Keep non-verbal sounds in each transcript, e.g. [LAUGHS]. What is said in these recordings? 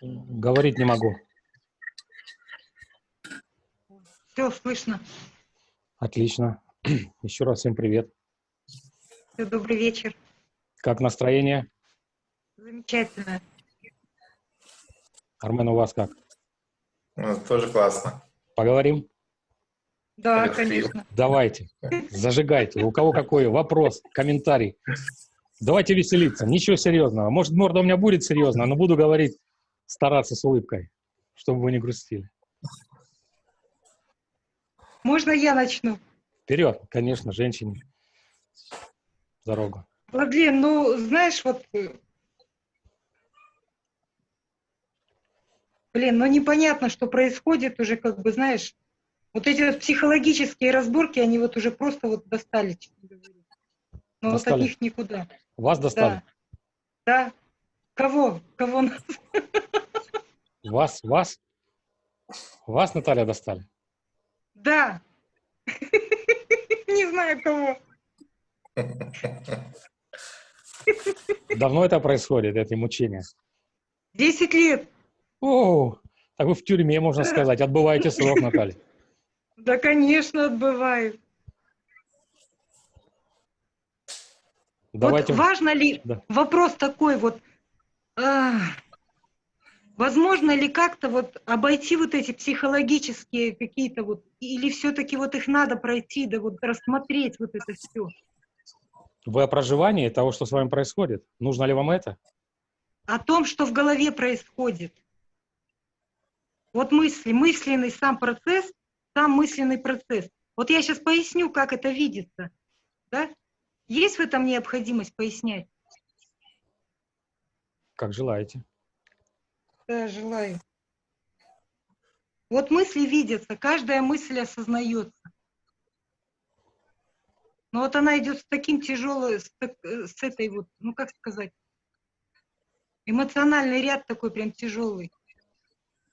Говорить не могу. Все слышно. Отлично. [CLEARS THROAT] Еще раз всем привет. Все, добрый вечер. Как настроение? Замечательно. Армен, у вас как? Ну, тоже классно. Поговорим? Да, Алло, конечно. Давайте. Зажигайте. У кого какой вопрос, комментарий? Давайте веселиться. Ничего серьезного. Может, морда у меня будет серьезная, но буду говорить, стараться с улыбкой, чтобы вы не грустили. Можно я начну? Вперед, конечно, женщине. Дорогу. Владлен, ну, знаешь, вот... э, Блин, ну непонятно, что происходит уже, как бы, знаешь, вот эти вот психологические разборки, они вот уже просто вот достали, честно говоря. Но вот Достали? от них никуда. Вас достали? Да. Да. Кого? Кого нас? Вас? Вас? Вас, Наталья, достали? Да. Не знаю кого. Давно это происходит, эти мучения? Десять лет. О, так вы в тюрьме, можно сказать, отбываете срок, Наталья. Да, конечно, отбываю. Давайте. Вот важно ли, Да. вопрос такой вот, возможно ли как-то вот обойти вот эти психологические какие-то вот, или все-таки вот их надо пройти, да вот рассмотреть вот это все. Вы о проживании того, что с вами происходит? Нужно ли вам это? О том, что в голове происходит. Вот мысли, мысленный сам процесс, сам мысленный процесс. Вот я сейчас поясню, как это видится. Да? Есть в этом необходимость пояснять? Как желаете. Да, желаю. Вот мысли видятся, каждая мысль осознается. Но вот она идет с таким тяжелой, с, э, с этой вот, ну как сказать, эмоциональный ряд такой прям тяжелый,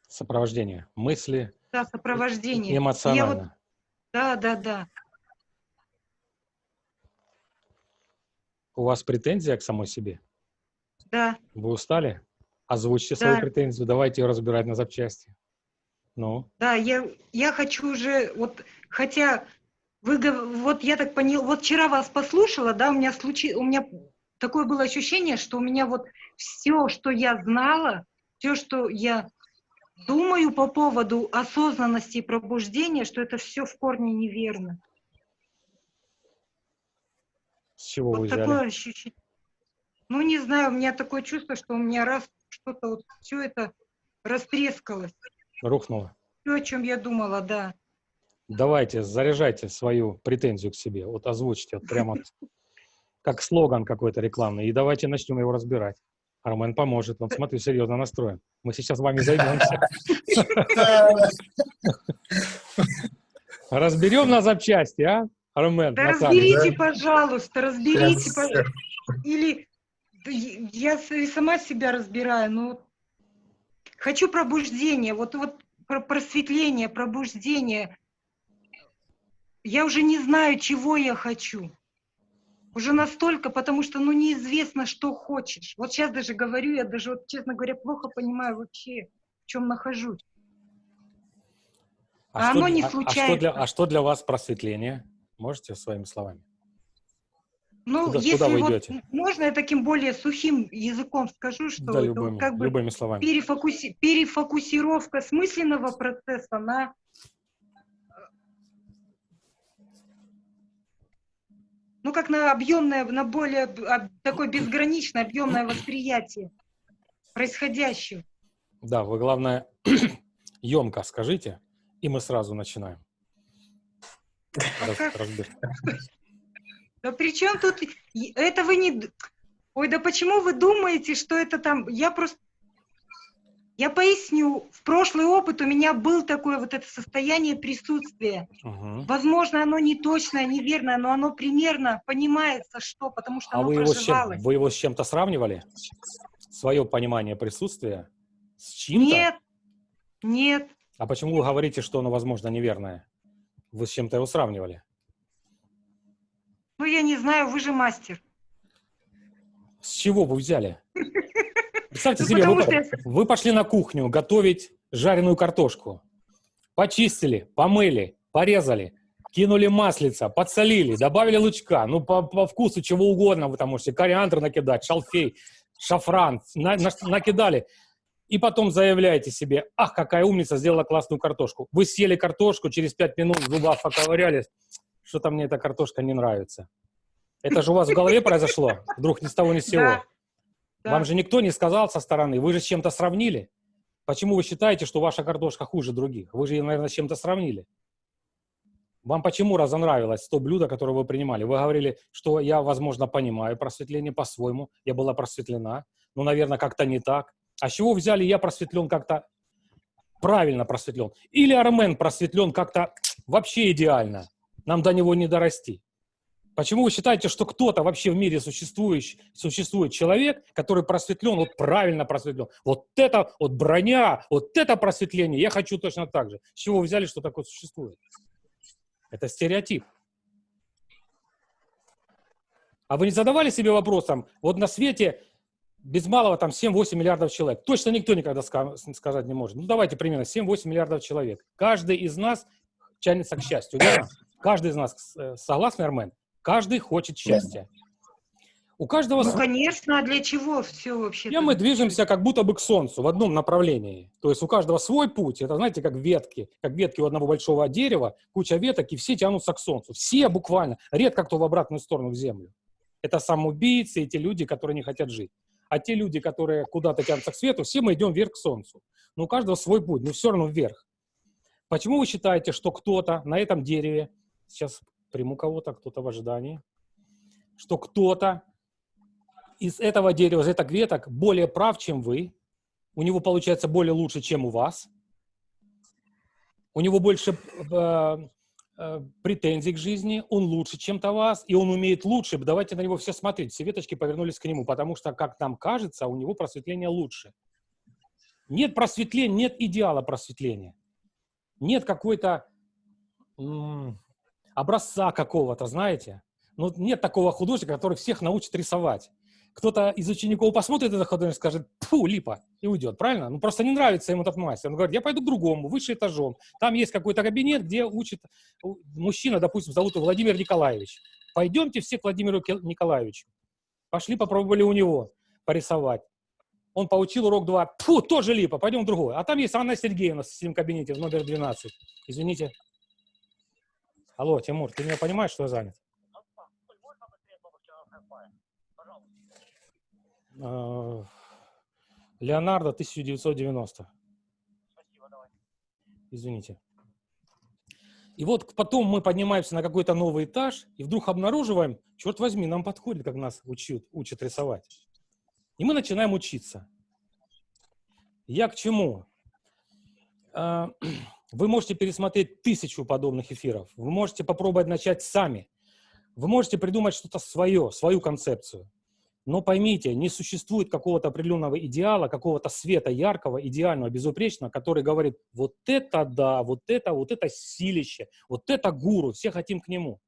Сопровождение. Мысли да, сопровождение. Я вот- эмоционально. да, да, да. У вас претензия к самой себе? Да, Вы устали? Озвучьте Да. свою претензию, давайте ее разбирать на запчасти. Ну, да, я, я хочу уже, вот, хотя вы, вот я так поняла, вот вчера вас послушала, да, у меня случи, у меня такое было ощущение, что у меня вот все, что я знала, все, что я думаю по поводу осознанности и пробуждения, что это все в корне неверно. с чего вы Вот взяли? такое ощущение. Ну, не знаю, у меня такое чувство, что у меня раз что-то вот все это растрескалось. Рухнуло. Все, о чем я думала, да. Давайте, заряжайте свою претензию к себе. Вот озвучьте, вот прямо как слоган какой-то рекламный. И давайте начнем его разбирать. Армен поможет. Он, смотрю, серьезно настроен. Мы сейчас вами займемся. Разберем на запчасти, а? Армен, Да разберите, пожалуйста, разберите, пожалуйста. Или я и сама себя разбираю, но хочу пробуждения, вот, вот про- просветление, пробуждение. Я уже не знаю, чего я хочу. Уже настолько, потому что, ну, неизвестно, что хочешь. Вот сейчас даже говорю, я даже, вот, честно говоря, плохо понимаю вообще, в чем нахожусь. а что оно не а- а что для- А что для вас просветление? Можете своими словами? Ну, Куда- если куда вы вот идете? можно я таким более сухим языком скажу, что Да, это любыми, вот как бы любыми словами. перефокуси- перефокусировка смысленного процесса на ну как на объемное, на более такое безграничное объемное восприятие происходящего. Да, вы, главное, [CLEARS THROAT] емко скажите, и мы сразу начинаем. Раз-? Да при чем тут это вы не Ой, да почему вы думаете, что это там я просто я поясню, в прошлый опыт у меня был такое вот это состояние присутствия. Мгм. Возможно, оно не точное, неверное, но оно примерно понимается, что, потому что А оно вы его, с чем, вы его с чем-то сравнивали? Свое понимание присутствия с чем-то? Нет, нет. А почему вы говорите, что оно, возможно, неверное? Вы с чем-то его сравнивали? Ну, я не знаю, вы же мастер. С чего вы взяли? [LAUGHS] Представьте Ну, себе, вы, пошли на кухню готовить жареную картошку. Почистили, помыли, порезали, кинули маслица, подсолили, добавили лучка, ну, по, по вкусу чего угодно вы там можете, кориандр накидать, шалфей, шафран, на- на- накидали. И потом заявляете себе, ах, какая умница, сделала классную картошку. Вы съели картошку, через пять минут в зубах поковырялись, что-то мне эта картошка не нравится. Это же у вас в голове произошло, вдруг ни с того ни с сего. Да, да. Вам же никто не сказал со стороны, вы же с чем-то сравнили. Почему вы считаете, что ваша картошка хуже других? Вы же ее, наверное, с чем-то сравнили. Вам почему разонравилось то блюдо, которое вы принимали? Вы говорили, что я, возможно, понимаю просветление по-своему, я была просветлена, но, наверное, как-то не так. А с чего взяли я просветлен как-то правильно просветлен? Или Армен просветлен как-то вообще идеально? Нам до него не дорасти. Почему вы считаете, что кто-то вообще в мире существующий, существует человек, который просветлен, вот правильно просветлен? Вот это, вот броня, вот это просветление, я хочу точно так же. С чего вы взяли, что такое существует? Это стереотип. А вы не задавали себе вопросом, вот на свете без малого там 7-8 миллиардов человек. Точно никто никогда ска- сказать не может. Ну давайте примерно 7-8 миллиардов человек. Каждый из нас тянется к счастью. верно? Каждый из нас, э, согласны, Армен? Каждый хочет счастья. У каждого Ну, конечно, а для чего все вообще? и мы движемся как будто бы к Солнцу в одном направлении. То есть у каждого свой путь. Это, знаете, как ветки. Как ветки у одного большого дерева, куча веток, и все тянутся к Солнцу. Все буквально. Редко кто в обратную сторону, в Землю. Это самоубийцы, эти люди, которые не хотят жить. А те люди, которые куда-то тянутся к свету, все мы идем вверх к Солнцу. Но у каждого свой путь, но все равно вверх. Почему вы считаете, что кто-то на этом дереве, сейчас приму кого-то, кто-то в ожидании, что кто-то из этого дерева, из этих веток более прав, чем вы, у него получается более лучше, чем у вас, у него больше э, э, претензий к жизни, он лучше, чем-то вас, и он умеет лучше, давайте на него все смотреть, все веточки повернулись к нему, потому что, как нам кажется, у него просветление лучше. Нет просветления, нет идеала просветления. Нет какой-то образца какого-то, знаете. Ну, нет такого художника, который всех научит рисовать. Кто-то из учеников посмотрит этот художник и скажет, фу, липа, и уйдет, правильно? Ну, просто не нравится ему этот мастер. Он говорит, я пойду к другому, выше этажом. Там есть какой-то кабинет, где учит мужчина, допустим, зовут его Владимир Николаевич. Пойдемте все к Владимиру Николаевичу. Пошли, попробовали у него порисовать. Он поучил урок 2. Фу, тоже липа, пойдем в другой. А там есть Анна Сергеевна в своем кабинете в номер 12. Извините. Алло, Тимур, ты меня понимаешь, что я занят? Э, Леонардо, 1990. Извините. И вот потом мы поднимаемся на какой-то новый этаж и вдруг обнаруживаем, черт возьми, нам подходит, как нас учат, учат рисовать. И мы начинаем учиться. Я к чему? [CLEARS THROAT] Вы можете пересмотреть тысячу подобных эфиров. Вы можете попробовать начать сами. Вы можете придумать что-то свое, свою концепцию. Но поймите, не существует какого-то определенного идеала, какого-то света яркого, идеального, безупречного, который говорит, вот это да, вот это, вот это силище, вот это гуру, все хотим к нему.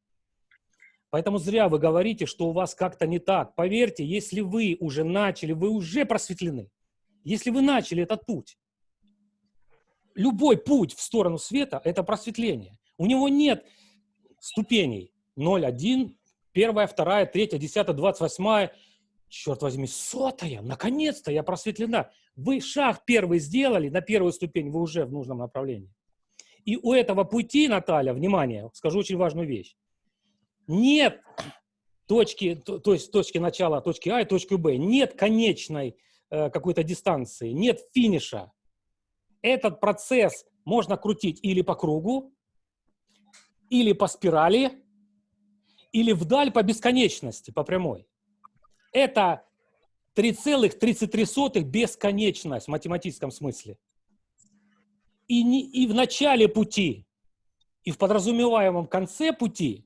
Поэтому зря вы говорите, что у вас как-то не так. Поверьте, если вы уже начали, вы уже просветлены. Если вы начали этот путь, любой путь в сторону света – это просветление. У него нет ступеней 0, 1, первая, вторая, третья, десятая, двадцать восьмая. Черт возьми, сотая, наконец-то я просветлена. Вы шаг первый сделали, на первую ступень вы уже в нужном направлении. И у этого пути, Наталья, внимание, скажу очень важную вещь. Нет точки, то, то есть точки начала, точки А и точки Б. Нет конечной э, какой-то дистанции, нет финиша. Этот процесс можно крутить или по кругу, или по спирали, или вдаль по бесконечности, по прямой. Это 3,33 бесконечность в математическом смысле. И, не, и в начале пути, и в подразумеваемом конце пути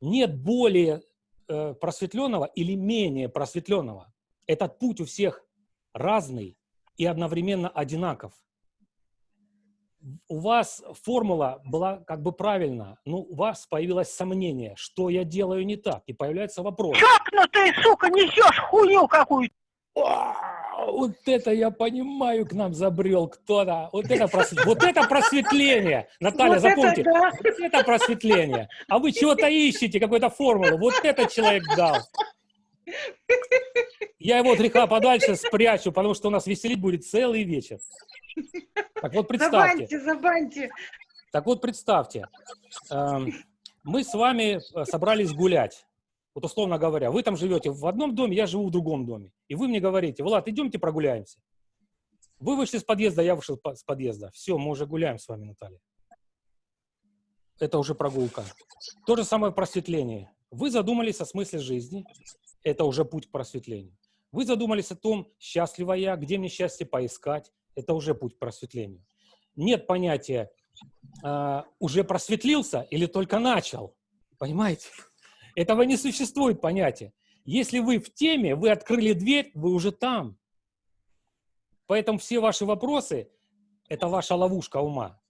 нет более э, просветленного или менее просветленного. Этот путь у всех разный и одновременно одинаков. У вас формула была как бы правильна, но у вас появилось сомнение, что я делаю не так, и появляется вопрос. Чокнутый, сука, несешь хуйню какую-то. «А, вот это я понимаю, к нам забрел кто-то. Вот это, просвет... вот это просветление. Наталья, Вот запомните, это да. вот это просветление. А вы чего-то ищете, какую-то формулу. Вот этот человек дал. Я его от греха подальше спрячу, потому что у нас веселить будет целый вечер. Так вот, представьте. Забаньте, забаньте. Так вот, представьте, эм, мы с вами э, собрались гулять. Вот условно говоря, вы там живете в одном доме, я живу в другом доме. И вы мне говорите, Влад, идемте прогуляемся. Вы вышли с подъезда, я вышел с подъезда. Все, мы уже гуляем с вами, Наталья. Это уже прогулка. То же самое просветление. Вы задумались о смысле жизни. Это уже путь к просветлению. Вы задумались о том, счастлива я, где мне счастье поискать. Это уже путь к просветлению. Нет понятия а, уже просветлился или только начал. Понимаете? Этого не существует понятия. Если вы в теме, вы открыли дверь, вы уже там. Поэтому все ваши вопросы – это ваша ловушка ума.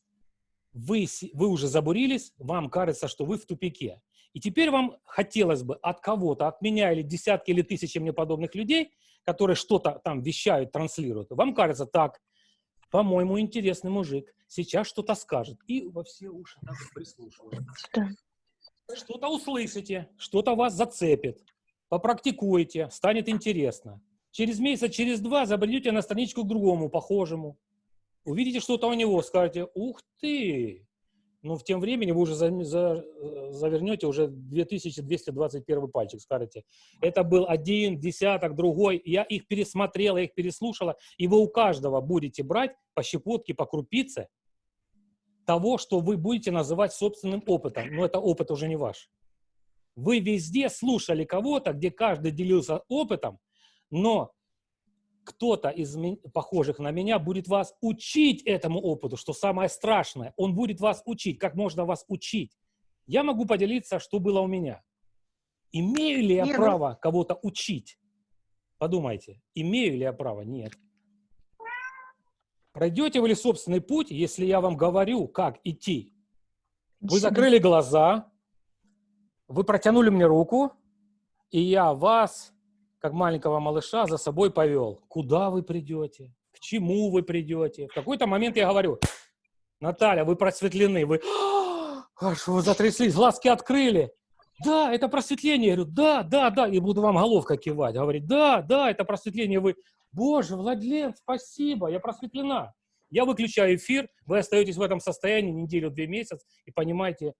Вы, вы уже забурились, вам кажется, что вы в тупике. И теперь вам хотелось бы от кого-то, от меня или десятки или тысячи мне подобных людей, которые что-то там вещают, транслируют, вам кажется, так, по-моему, интересный мужик, сейчас что-то скажет. И во все уши так прислушиваются. Что-то услышите, что-то вас зацепит, попрактикуете, станет интересно. Через месяц, через два забредете на страничку к другому, похожему. Увидите что-то у него, скажете, ух ты! Но в тем времени вы уже за- за- э, завернете уже 2221 пальчик, скажете. Это был один, десяток, другой. Я их пересмотрела, я их переслушала. И вы у каждого будете брать по щепотке, по крупице того, что вы будете называть собственным опытом. Но это опыт уже не ваш. Вы везде слушали кого-то, где каждый делился опытом, но кто-то из похожих на меня будет вас учить этому опыту, что самое страшное. Он будет вас учить, как можно вас учить. Я могу поделиться, что было у меня. Имею ли я Не, ну- право кого-то учить? Подумайте, имею ли я право? Нет. Пройдете вы ли собственный путь, если я вам говорю, как идти? Вы закрыли глаза, вы протянули мне руку, и я вас, как маленького малыша, за собой повел. Куда вы придете? К чему вы придете? В какой-то момент я говорю, Наталья, вы просветлены, вы [GASPS] аж вы затряслись, глазки открыли. Да, это просветление. Я говорю, да, да, да. И буду вам головка кивать. Говорит, да, да, это просветление. Вы, боже, Владлен, спасибо, я просветлена. Я выключаю эфир, вы остаетесь в этом состоянии неделю, две месяца и понимаете,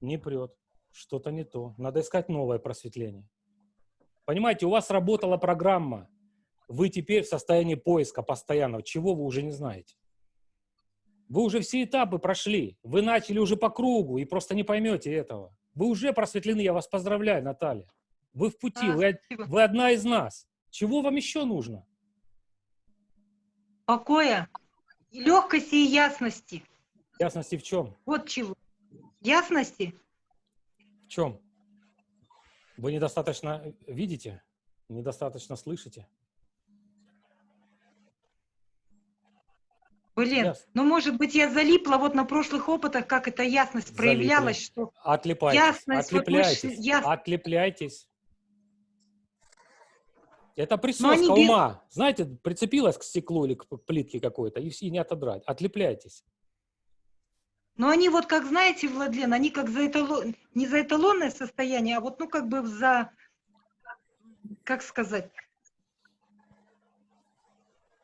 не прет, что-то не то. Надо искать новое просветление. Понимаете, у вас работала программа. Вы теперь в состоянии поиска постоянного. Чего вы уже не знаете? Вы уже все этапы прошли. Вы начали уже по кругу и просто не поймете этого. Вы уже просветлены, я вас поздравляю, Наталья. Вы в пути, А, вы, спасибо. вы одна из нас. Чего вам еще нужно? Покоя, легкости и ясности. Ясности в чем? Вот чего. Ясности? В чем? Вы недостаточно видите? Недостаточно слышите? Блин, Яс- ну может быть я залипла вот на прошлых опытах, как эта ясность Залипли. проявлялась, что Отлипайтесь, Ясность, вот мы отлепляйтесь, яс- отлепляйтесь. Это они присоска без- ума. Знаете, прицепилась к стеклу или к плитке какой-то, и, и не отодрать. Отлепляйтесь. Но они вот, как знаете, Владлен, они как за эталон, не за эталонное состояние, а вот, ну, как бы за, как сказать,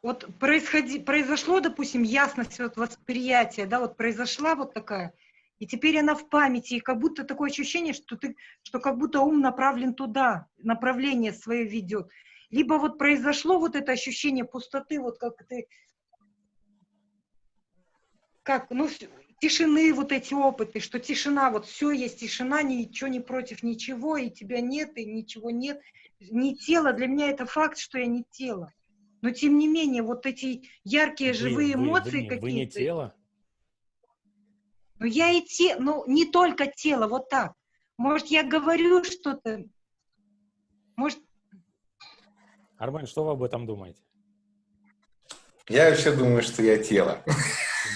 вот происходи, произошло, допустим, ясность вот восприятия, да, вот произошла вот такая, и теперь она в памяти, и как будто такое ощущение, что ты, что как будто ум направлен туда, направление свое ведет. Либо вот произошло вот это ощущение пустоты, вот как ты, как, ну, тишины вот эти опыты, что тишина, вот все есть тишина, ничего не против ничего, и тебя нет, и ничего нет. Не тело, для меня это факт, что я не тело. Но тем не менее, вот эти яркие Вы- живые вы- вы эмоции не- Вы не какие-то. тело. Ну я и те, ну не только тело, вот так. Может, я говорю что-то, может, Армен, что вы об этом думаете? Я вообще думаю, что я тело.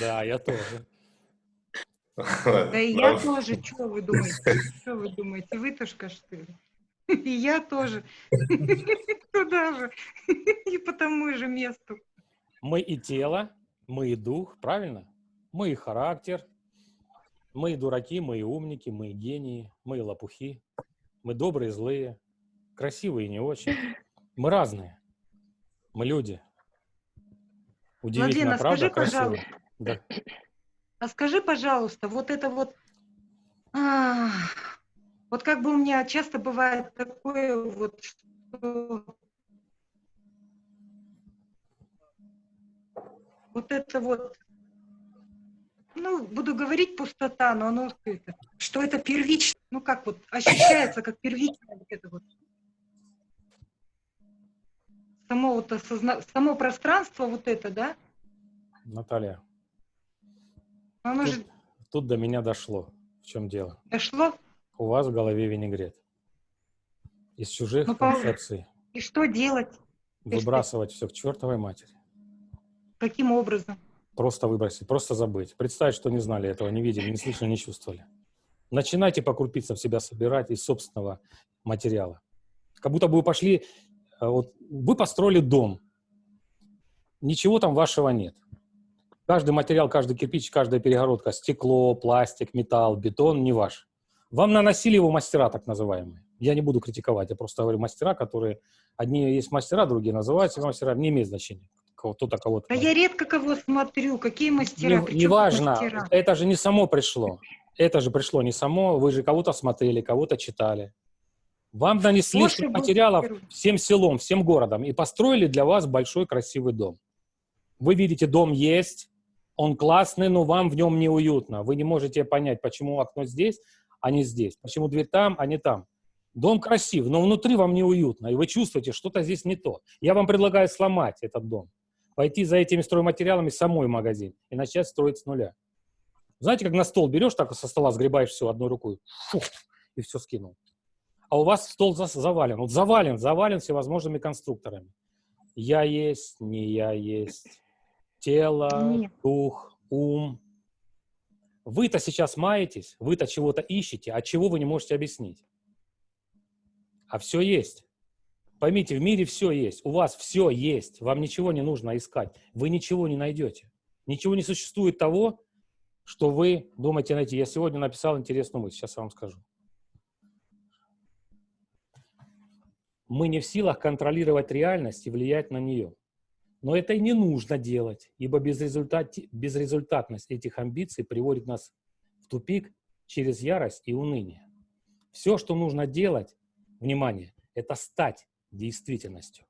Да, я тоже. Да и я тоже, что вы думаете? Что вы думаете? Вы тоже что ли? И я тоже. [LAUGHS] Туда же. И по тому же месту. Мы и тело, мы и дух, правильно? Мы и характер, мы и дураки, мы и умники, мы и гении, мы и лопухи, мы добрые, злые, красивые и не очень. Мы разные. Мы люди. Удивительно, Владлена, правда? скажи, пожалуйста, Да. А скажи, пожалуйста, вот это вот, а, вот как бы у меня часто бывает такое вот, что вот это вот, ну, буду говорить пустота, но оно это, что это первично, ну как вот ощущается как первичное вот это вот. Само, вот осозна- само пространство вот это, да, Наталья, оно тут, же тут до меня дошло. В чем дело? дошло, У вас в голове винегрет. Из чужих Ну, концепций и что делать, что? выбрасывать все к чертовой матери. каким образом? Просто выбросить, просто забыть. Представить, что не знали этого, не видели, не слышали, не чувствовали. Начинайте по крупицам себя собирать из собственного материала. Как будто бы вы пошли, э, вот вы построили дом, ничего там вашего нет. Каждый материал, каждый кирпич, каждая перегородка, стекло, пластик, металл, бетон не ваш. Вам наносили его мастера, так называемые. Я не буду критиковать, я просто говорю мастера, которые... Одни есть мастера, другие называют себя мастера, не имеет значения. Кто-то кого-то... Да я редко кого смотрю, какие мастера, Не- Неважно, мастера? это же не само пришло. Это же пришло не само, вы же кого-то смотрели, кого-то читали. Вам нанесли был материалов всем селом, всем городом и построили для вас большой красивый дом. Вы видите, дом есть, он классный, но вам в нем неуютно. Вы не можете понять, почему окно здесь, а не здесь, почему дверь там, а не там. Дом красив, но внутри вам неуютно, и вы чувствуете, что-то здесь не то. Я вам предлагаю сломать этот дом, пойти за этими стройматериалами самой в магазин и начать строить с нуля. Знаете, как на стол берешь, так со стола сгребаешь все одной рукой, фух, и все скинул. А у вас стол завален, вот завален, завален всевозможными конструкторами. Я есть, не я есть, тело, Нет. дух, ум. Вы-то сейчас маетесь, вы-то чего-то ищете, а чего вы не можете объяснить. А все есть. Поймите, в мире все есть, у вас все есть, вам ничего не нужно искать, вы ничего не найдете. Ничего не существует того, что вы думаете найти. Я сегодня написал интересную мысль, сейчас я вам скажу. Мы не в силах контролировать реальность и влиять на нее. Но это и не нужно делать, ибо безрезультат, безрезультатность этих амбиций приводит нас в тупик через ярость и уныние. Все, что нужно делать, внимание, это стать действительностью,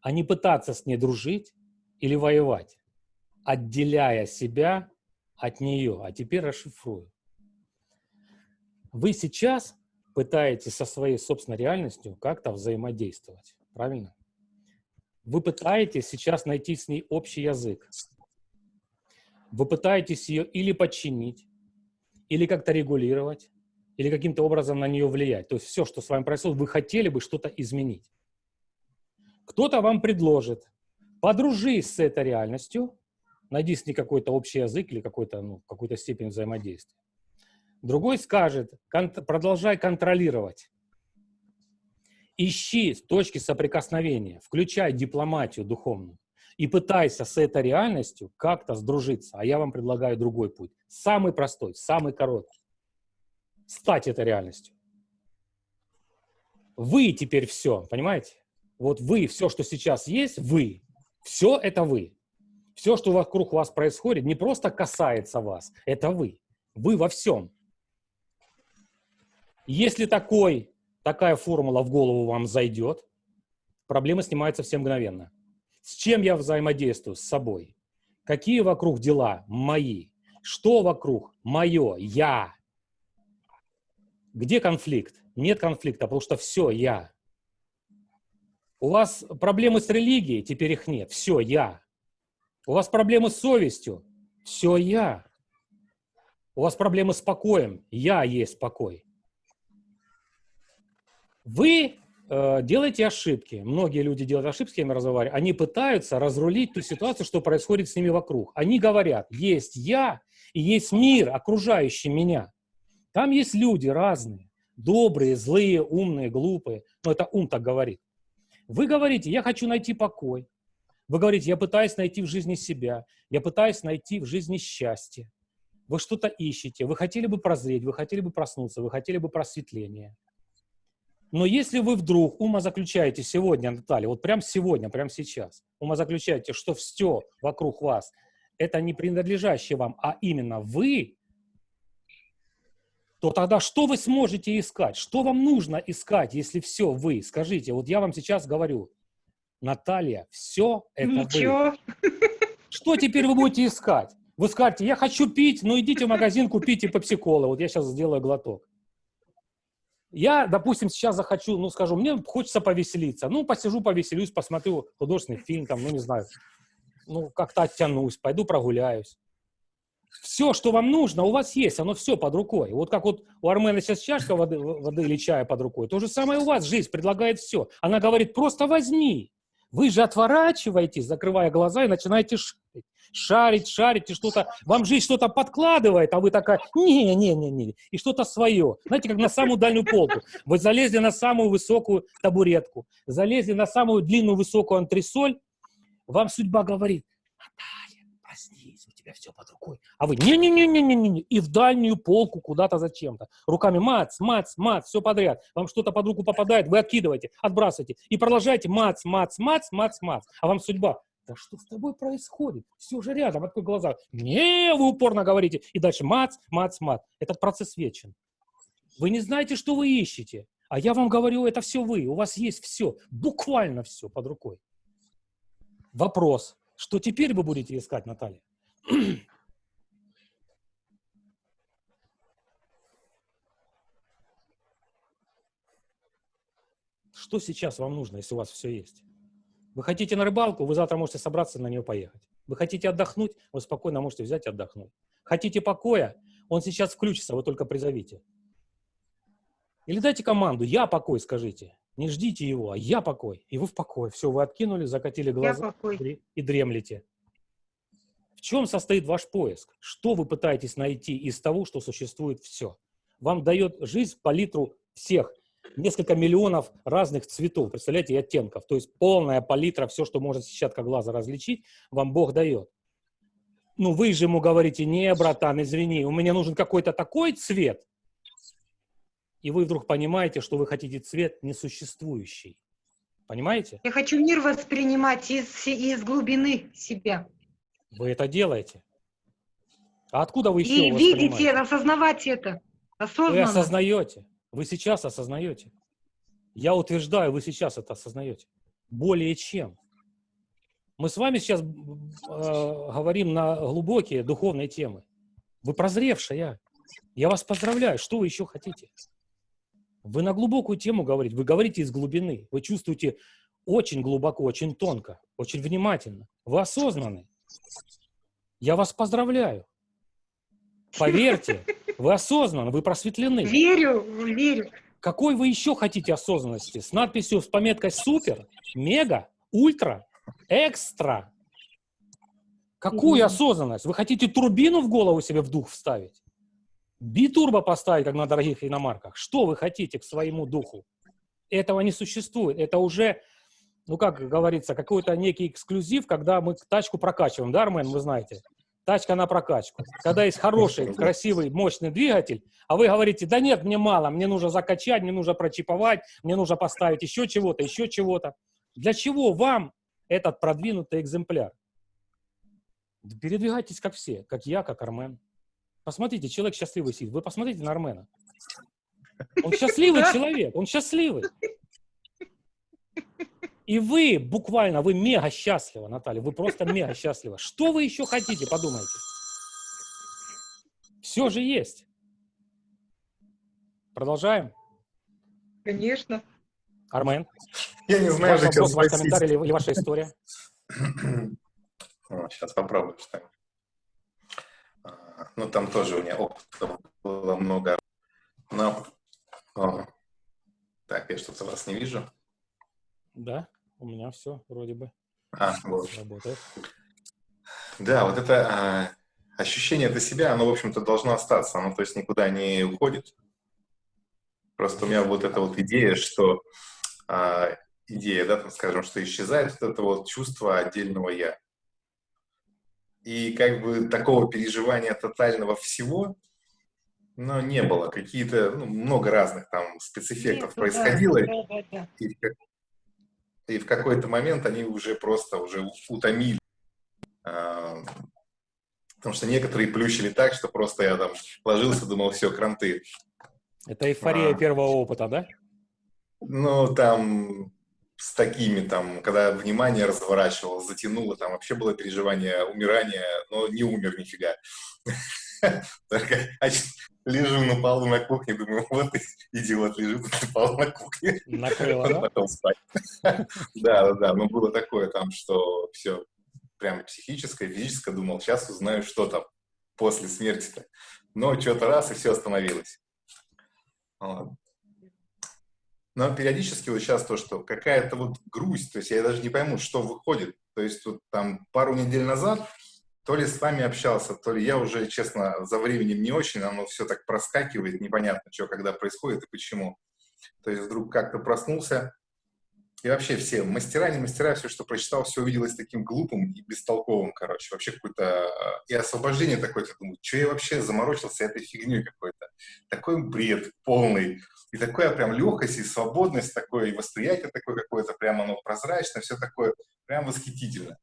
а не пытаться с ней дружить или воевать, отделяя себя от нее. А теперь расшифрую. Вы сейчас пытаетесь со своей собственной реальностью как-то взаимодействовать, правильно? Вы пытаетесь сейчас найти с ней общий язык. Вы пытаетесь ее или подчинить, или как-то регулировать, или каким-то образом на нее влиять. То есть все, что с вами происходит, вы хотели бы что-то изменить. Кто-то вам предложит, подружись с этой реальностью, найди с ней какой-то общий язык или какой-то, ну, какую-то степень взаимодействия. Другой скажет, кон- продолжай контролировать. Ищи точки соприкосновения, включай дипломатию духовную и пытайся с этой реальностью как-то сдружиться. А я вам предлагаю другой путь. Самый простой, самый короткий. Стать этой реальностью. Вы теперь все, понимаете? Вот вы, все, что сейчас есть, вы. Все это вы. Все, что вокруг вас происходит, не просто касается вас, это вы. Вы во всем. Если такой, такая формула в голову вам зайдет, проблема снимается все мгновенно. С чем я взаимодействую? С собой. Какие вокруг дела? Мои. Что вокруг? Мое. Я. Где конфликт? Нет конфликта, потому что все я. У вас проблемы с религией, теперь их нет. Все я. У вас проблемы с совестью. Все я. У вас проблемы с покоем. Я есть покой. Вы э, делаете ошибки. Многие люди делают ошибки, я разговариваю. Они пытаются разрулить ту ситуацию, что происходит с ними вокруг. Они говорят, есть я и есть мир, окружающий меня. Там есть люди разные. добрые, злые, умные, глупые. Но это ум так говорит. Вы говорите, я хочу найти покой. Вы говорите, я пытаюсь найти в жизни себя, я пытаюсь найти в жизни счастье. Вы что-то ищете, вы хотели бы прозреть, вы хотели бы проснуться, вы хотели бы просветления. Но если вы вдруг умозаключаете сегодня, Наталья, вот прямо сегодня, прямо сейчас, умозаключаете, что все вокруг вас это не принадлежащее вам, а именно вы, то тогда что вы сможете искать? Что вам нужно искать, если все вы? Скажите, вот я вам сейчас говорю, Наталья, все это Ничего. вы. Что теперь вы будете искать? Вы скажете, я хочу пить, ну идите в магазин, купите пепси-колы. Вот я сейчас сделаю глоток. Я, допустим, сейчас захочу, ну, скажу, мне хочется повеселиться. Ну, посижу, повеселюсь, посмотрю художественный фильм, там, ну, не знаю, ну, как-то оттянусь, пойду прогуляюсь. Все, что вам нужно, у вас есть, оно все под рукой. Вот как вот у Армена сейчас чашка воды, воды или чая под рукой, то же самое у вас жизнь предлагает все. Она говорит, просто возьми. Вы же отворачиваетесь, закрывая глаза, и начинаете шарить, шарить, шарить, и что-то, вам жизнь что-то подкладывает, а вы такая, не-не-не-не, и что-то свое. Знаете, как на самую дальнюю полку. Вы залезли на самую высокую табуретку, залезли на самую длинную высокую антресоль, вам судьба говорит, Наталья, тебя все под рукой. А вы не-не-не-не-не-не, и в дальнюю полку куда-то зачем-то. Руками мац, мац, мац, все подряд. Вам что-то под руку попадает, вы откидываете, отбрасываете. И продолжаете мац, мац, мац, мац, мац. А вам судьба, да что с тобой происходит? Все же рядом, открой глаза. Не, вы упорно говорите. И дальше мац, мац, мац. Этот процесс вечен. Вы не знаете, что вы ищете. А я вам говорю, это все вы. У вас есть все, буквально все под рукой. Вопрос, что теперь вы будете искать, Наталья? Что сейчас вам нужно, если у вас все есть? Вы хотите на рыбалку, вы завтра можете собраться на нее поехать. Вы хотите отдохнуть, вы спокойно можете взять и отдохнуть. Хотите покоя, он сейчас включится, вы только призовите. Или дайте команду, я покой, скажите. Не ждите его, а я покой. И вы в покое. Все, вы откинули, закатили глаза и дремлете. Чем состоит ваш поиск? Что вы пытаетесь найти из того, что существует все? Вам дает жизнь палитру всех. Несколько миллионов разных цветов, представляете, и оттенков. То есть полная палитра, все, что может сетчатка глаза различить, вам Бог дает. Ну, вы же ему говорите, не, братан, извини, у меня нужен какой-то такой цвет, и вы вдруг понимаете, что вы хотите цвет несуществующий. Понимаете? Я хочу мир воспринимать из, из глубины себя. Вы это делаете. А откуда вы еще И видите, осознавать это. Осознанно. Вы осознаете. Вы сейчас осознаете. Я утверждаю, вы сейчас это осознаете. Более чем. Мы с вами сейчас э, говорим на глубокие духовные темы. Вы прозревшая. Я вас поздравляю. Что вы еще хотите? Вы на глубокую тему говорите, вы говорите из глубины, вы чувствуете очень глубоко, очень тонко, очень внимательно. Вы осознаны. Я вас поздравляю. Поверьте, вы осознаны, вы просветлены. Верю, верю. Какой вы еще хотите осознанности? С надписью, с пометкой «Супер», «Мега», «Ультра», «Экстра». Какую mm осознанность? Вы хотите турбину в голову себе в дух вставить? битурбо поставить, как на дорогих иномарках. Что вы хотите к своему духу? Этого не существует. Это уже, ну как говорится, какой-то некий эксклюзив, когда мы тачку прокачиваем. Да, Армен, вы знаете? Тачка на прокачку. Когда есть хороший, красивый, мощный двигатель, а вы говорите, да нет, мне мало, мне нужно закачать, мне нужно прочиповать, мне нужно поставить еще чего-то, еще чего-то. Для чего вам этот продвинутый экземпляр? Передвигайтесь как все, как я, как Армен. Посмотрите, человек счастливый сидит. Вы посмотрите на Армена. Он счастливый [LAUGHS] человек, он счастливый. И вы буквально, вы мега счастливы, Наталья, вы просто мега счастливы. Что вы еще хотите, подумайте. Все же есть. Продолжаем? Конечно. Армен? Я не знаю, ваш вопрос, ваш комментарий или, или ваша история? Сейчас попробую что-нибудь. Ну, там тоже у меня опыта было много. Но, о, так, я что-то вас не вижу. Да, у меня все вроде бы а, вот. работает. Да, вот это а, ощущение для себя, оно, в общем-то, должно остаться. Оно, то есть, никуда не уходит. Просто у меня вот эта вот идея, что а, идея, да, там, скажем, что исчезает вот это вот чувство отдельного «я». И как бы такого переживания тотального всего, но не было. Какие-то, ну, много разных там спецэффектов Нет, происходило. Да, да, да. И, и в какой-то момент они уже просто уже утомили. А, потому что некоторые плющили так, что просто я там ложился, думал, все, кранты. Это эйфория а, первого опыта, да? Ну, там с такими, там, когда внимание разворачивало, затянуло, там вообще было переживание умирания, но не умер нифига. [LAUGHS] Лежу на полу на кухне, думаю, вот идиот лежит на полу на кухне. Накрыло, да? Потом спать. [LAUGHS] Да, да, да, но было такое там, что все прямо психическое, физическое, думал, сейчас узнаю, что там после смерти-то. Но что-то раз, и все остановилось. Но периодически вот сейчас то, что какая-то вот грусть, то есть я даже не пойму, что выходит. То есть вот там пару недель назад то ли с вами общался, то ли я уже, честно, за временем не очень, оно все так проскакивает, непонятно, что когда происходит и почему. То есть вдруг как-то проснулся, и вообще все, мастера, не мастера, все, что прочитал, все увиделось таким глупым и бестолковым, короче. Вообще какое-то... А, и освобождение такое, я думаю, что я вообще заморочился этой фигней какой-то. Такой бред полный. И такая прям легкость и свободность такое, и восприятие такое какое-то, прям оно прозрачное, все такое прям восхитительно.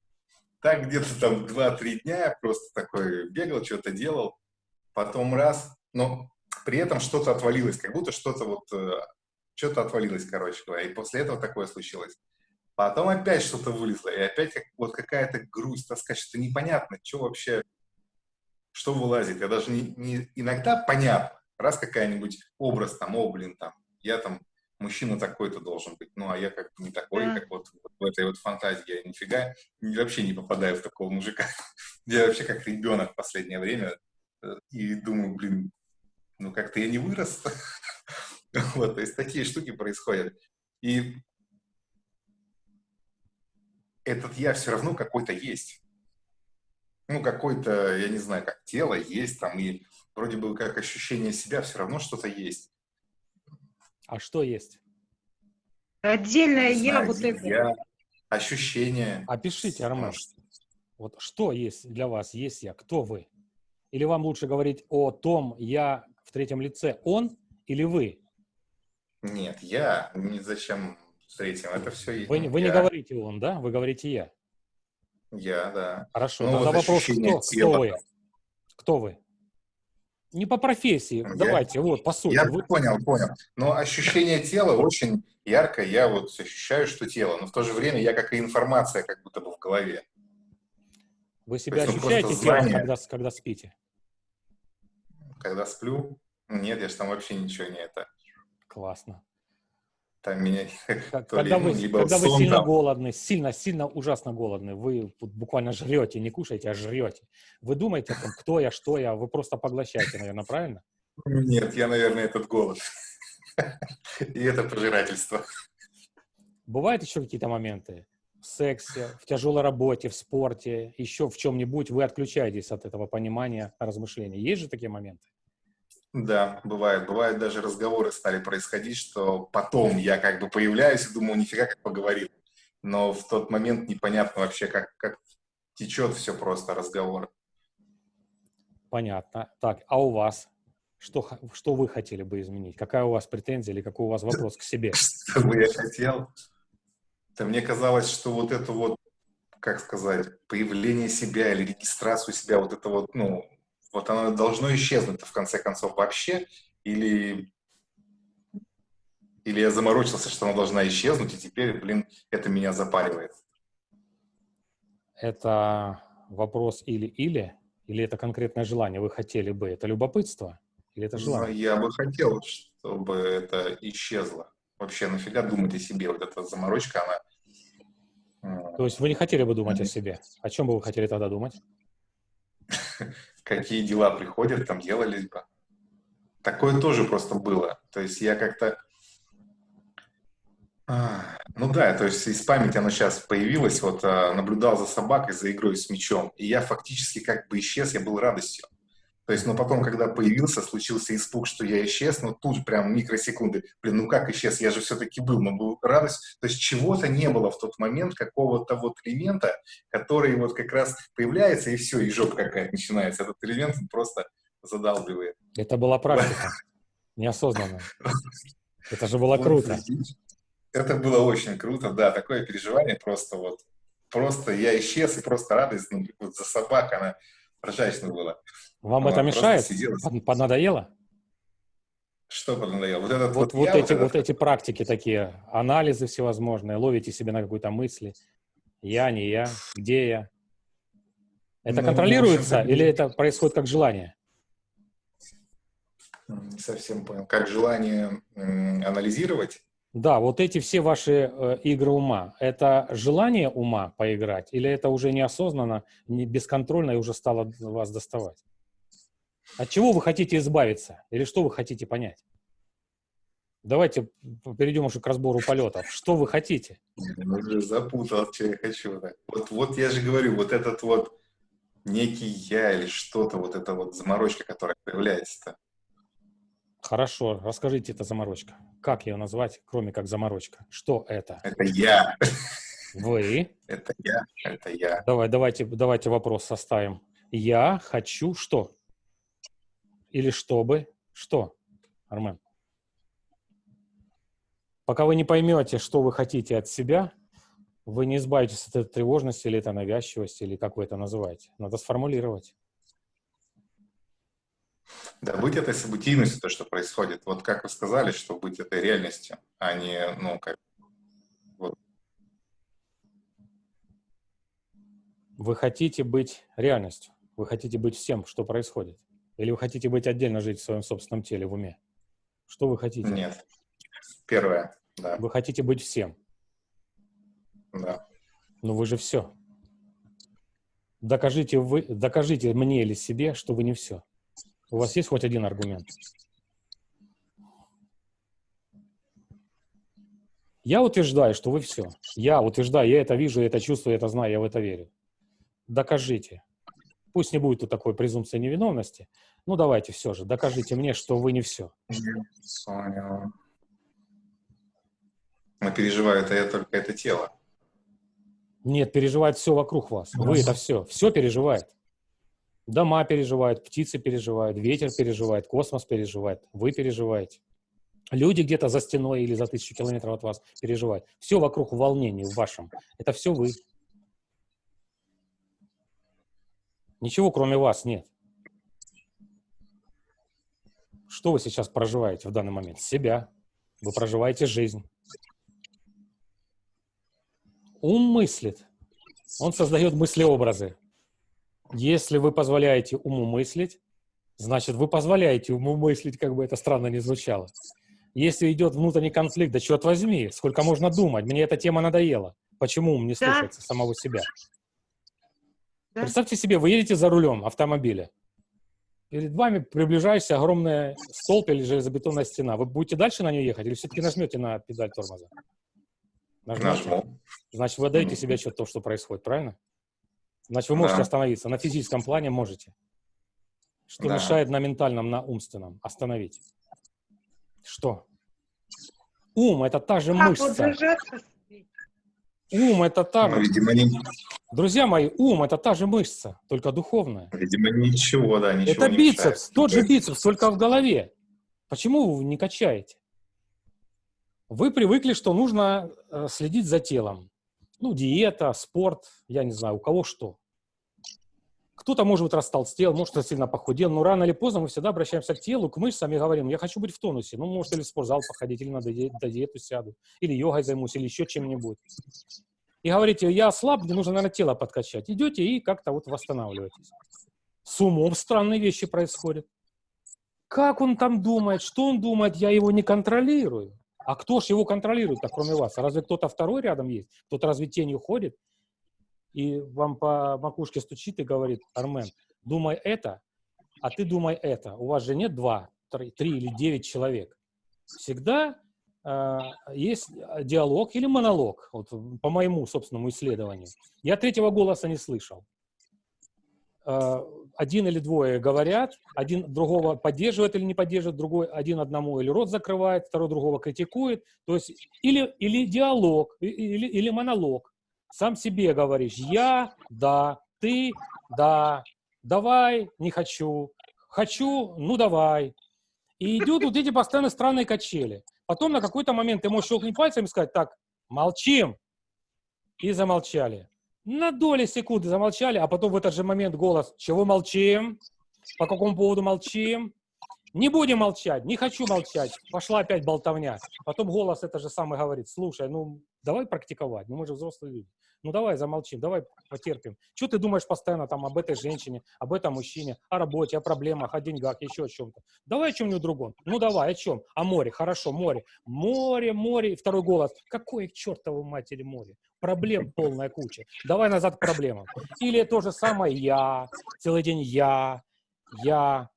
Так где-то там 2-3 дня просто такой бегал, что-то делал, потом раз, но при этом что-то отвалилось, как будто что-то вот э, что-то отвалилось, короче говоря, и после этого такое случилось. Потом опять что-то вылезло, и опять как, вот какая-то грусть, тоска, что-то непонятно, что вообще, что вылазит. Я даже не, не иногда понятно, раз какая-нибудь образ там, о, блин, там, я там мужчина такой-то должен быть, ну, а я как не такой, да. как вот, в этой вот фантазии, я нифига вообще не попадаю в такого мужика. [LAUGHS] Я вообще как ребенок в последнее время э, и думаю, блин, ну, как-то я не вырос. [LAUGHS] Вот, то есть такие штуки происходят. И этот я все равно какой-то есть. Ну, какой-то, я не знаю, как тело есть там, и вроде бы как ощущение себя все равно что-то есть. А что есть? Отдельное я, вот это. Я, ощущение. Опишите, Армен. Вот что есть для вас, есть я, кто вы? Или вам лучше говорить о том я в третьем лице, он или вы? Нет, я. Не зачем с третьим. Это все Вы, вы не говорите он, да? Вы говорите я. Я, да. Хорошо. Ну, Тогда вот вопрос, кто, кто вы? Кто вы? Не по профессии. Я, Давайте, вот, по сути. Я вы... понял, понял. Но ощущение тела очень яркое. Я вот ощущаю, что тело. Но в то же время я как и информация как будто бы в голове. Вы себя есть, ощущаете телом, когда, когда спите? Когда сплю? Нет, я же там вообще ничего не это. Классно. Там меня [LAUGHS] когда вы, либо когда вы сильно там. голодны, сильно, сильно, ужасно голодны, вы буквально жрете, не кушаете, а жрете. Вы думаете, там, кто я, что я, вы просто поглощаете, наверное, правильно? Нет, я, наверное, этот голод. [LAUGHS] И это пожирательство. Бывают еще какие-то моменты в сексе, в тяжелой работе, в спорте, еще в чем-нибудь вы отключаетесь от этого понимания, размышления. Есть же такие моменты? Да, бывает. Бывает даже разговоры стали происходить, что потом я как бы появляюсь и думаю, нифига как поговорил. Но в тот момент непонятно вообще, как, как течет все просто разговор. Понятно. Так, а у вас? Что, что вы хотели бы изменить? Какая у вас претензия или какой у вас вопрос к себе? [LAUGHS] Что бы я хотел? Да мне казалось, что вот это вот, как сказать, появление себя или регистрацию себя, вот это вот, ну, вот оно должно исчезнуть в конце концов вообще, или, или я заморочился, что она должна исчезнуть, и теперь, блин, это меня запаривает. Это вопрос или-или, или это конкретное желание, вы хотели бы, это любопытство, или это желание? Ну, я бы хотел, чтобы это исчезло. Вообще, нафига думать о себе? Вот эта заморочка, она... То есть вы не хотели бы думать о себе? О чем бы вы хотели тогда думать? [LAUGHS] какие дела приходят, там делались бы. Такое тоже просто было. То есть я как-то... А, ну да, то есть из памяти оно сейчас появилось, вот а, наблюдал за собакой, за игрой с мячом, и я фактически как бы исчез, я был радостью. То есть, но потом, когда появился, случился испуг, что я исчез, ну тут прям микросекунды. Блин, ну как исчез? Я же все-таки был, но был радость. То есть чего-то не было в тот момент, какого-то вот элемента, который вот как раз появляется, и все, и жопа какая-то начинается. Этот элемент просто задалбивает. Это была практика, неосознанно. Это же было круто. Это было очень круто, да, такое переживание просто вот, просто я исчез, и просто радость, ну, вот за собак, она ржачно была. Вам это мешает? Поднадоело? Что поднадоело? Вот, этот вот, вот, вот, эти, вот, вот эти практики такие, анализы всевозможные, ловите себе на какой-то мысли. Я, не я, где я? Это ну, контролируется или это происходит как желание? Не совсем понял. Как желание анализировать? Да, вот эти все ваши э, игры ума, это желание ума поиграть или это уже неосознанно, не бесконтрольно и уже стало вас доставать? От чего вы хотите избавиться? Или что вы хотите понять? Давайте перейдем уже к разбору полетов. Что вы хотите? Я уже запутал, что я хочу. Вот, вот я же говорю, вот этот вот некий я или что-то, вот эта вот заморочка, которая появляется-то. Хорошо, расскажите это заморочка. Как ее назвать, кроме как заморочка? Что это? Это я. Вы? [LAUGHS] Это я, это я. Давай, давайте, давайте вопрос составим. Я хочу что? или чтобы что, Армен? Пока вы не поймете, что вы хотите от себя, вы не избавитесь от этой тревожности или этой навязчивости, или как вы это называете. Надо сформулировать. Да, быть этой событийностью, то, что происходит. Вот как вы сказали, что быть этой реальностью, а не, ну, как... Вот. Вы хотите быть реальностью. Вы хотите быть всем, что происходит. Или вы хотите быть отдельно жить в своем собственном теле, в уме? Что вы хотите? Нет. Первое, да. Вы хотите быть всем? Да. Но вы же все. Докажите, вы, докажите мне или себе, что вы не все. У вас есть хоть один аргумент? Я утверждаю, что вы все. Я утверждаю, я это вижу, я это чувствую, я это знаю, я в это верю. Докажите. Пусть не будет тут такой презумпции невиновности. Ну, давайте все же, докажите мне, что вы не все. Понял. Но переживает это только это тело. Нет, переживает все вокруг вас. Вы это все. Все переживает. Дома переживают, птицы переживают, ветер переживает, космос переживает, вы переживаете. Люди где-то за стеной или за тысячу километров от вас переживают. Все вокруг в в вашем. Это все вы. Ничего кроме вас нет. Что вы сейчас проживаете в данный момент? Себя. Вы проживаете жизнь. Ум мыслит. Он создает мыслеобразы. Если вы позволяете уму мыслить, значит, вы позволяете уму мыслить, как бы это странно ни звучало. Если идет внутренний конфликт, да черт возьми, сколько можно думать, мне эта тема надоела. Почему ум не слушается да. самого себя? Да? Представьте себе, вы едете за рулем автомобиля. Перед вами приближающаяся огромная столб или железобетонная стена. Вы будете дальше на нее ехать или все-таки нажмете на педаль тормоза? Нажму. Значит, вы отдаете себе отчет того, что происходит, правильно? Значит, вы можете да. остановиться. На физическом плане можете. Что да. мешает на ментальном, на умственном? Остановить. Что? Ум — это та же мышца. Ум — это та... Ну, видимо, не... Друзья мои, ум — это та же мышца, только духовная. Видимо, ничего, да, ничего Это не бицепс, мешает. тот же бицепс, только в голове. Почему вы не качаете? Вы привыкли, что нужно э, следить за телом. Ну, диета, спорт, я не знаю, у кого что. Кто-то, может быть, растолстел, может, сильно похудел, но рано или поздно мы всегда обращаемся к телу, к мышцам и говорим, я хочу быть в тонусе. Ну, может, или в спортзал походить, или на диету сяду, или йогой займусь, или еще чем-нибудь и говорите, я слаб, мне нужно, наверное, тело подкачать. Идете и как-то вот восстанавливаетесь. С умом странные вещи происходят. Как он там думает, что он думает, я его не контролирую. А кто ж его контролирует, кроме вас? Разве кто-то второй рядом есть? Кто-то разве тенью ходит и вам по макушке стучит и говорит, Армен, думай это, а ты думай это. У вас же нет два, три, три или девять человек. Всегда а, есть диалог или монолог, вот, по моему собственному исследованию. Я третьего голоса не слышал. А, один или двое говорят, один другого поддерживает или не поддерживает, другой один одному или рот закрывает, второй другого критикует. То есть или, или диалог, или, или монолог. Сам себе говоришь, я, да, ты, да, давай, не хочу, хочу, ну давай. И идут вот эти постоянно странные качели. Потом на какой-то момент ты можешь щелкнуть пальцем и сказать, так, молчим. И замолчали. На доли секунды замолчали, а потом в этот же момент голос, чего молчим? По какому поводу молчим? Не будем молчать, не хочу молчать. Пошла опять болтовня. Потом голос это же самый говорит, слушай, ну давай практиковать, мы же взрослые люди. Ну давай замолчим, давай потерпим. Что ты думаешь постоянно там об этой женщине, об этом мужчине, о работе, о проблемах, о деньгах, еще о чем-то. Давай о чем-нибудь другом. Ну давай, о чем? О море, хорошо, море. Море, море. И второй голос. Какое к чертовой матери море? Проблем полная куча. Давай назад к проблемам. Или то же самое я, целый день я, я,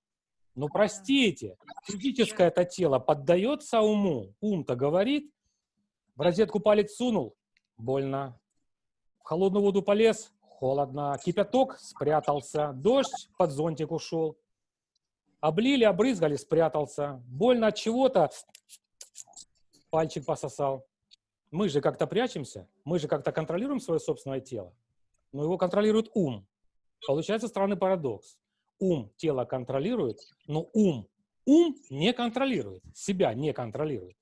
ну, простите, физическое это тело поддается уму. Ум-то говорит, в розетку палец сунул, больно. В холодную воду полез, холодно. Кипяток спрятался, дождь под зонтик ушел. Облили, обрызгали, спрятался. Больно от чего-то, пальчик пососал. Мы же как-то прячемся, мы же как-то контролируем свое собственное тело, но его контролирует ум. Получается странный парадокс ум тело контролирует, но ум, ум не контролирует, себя не контролирует.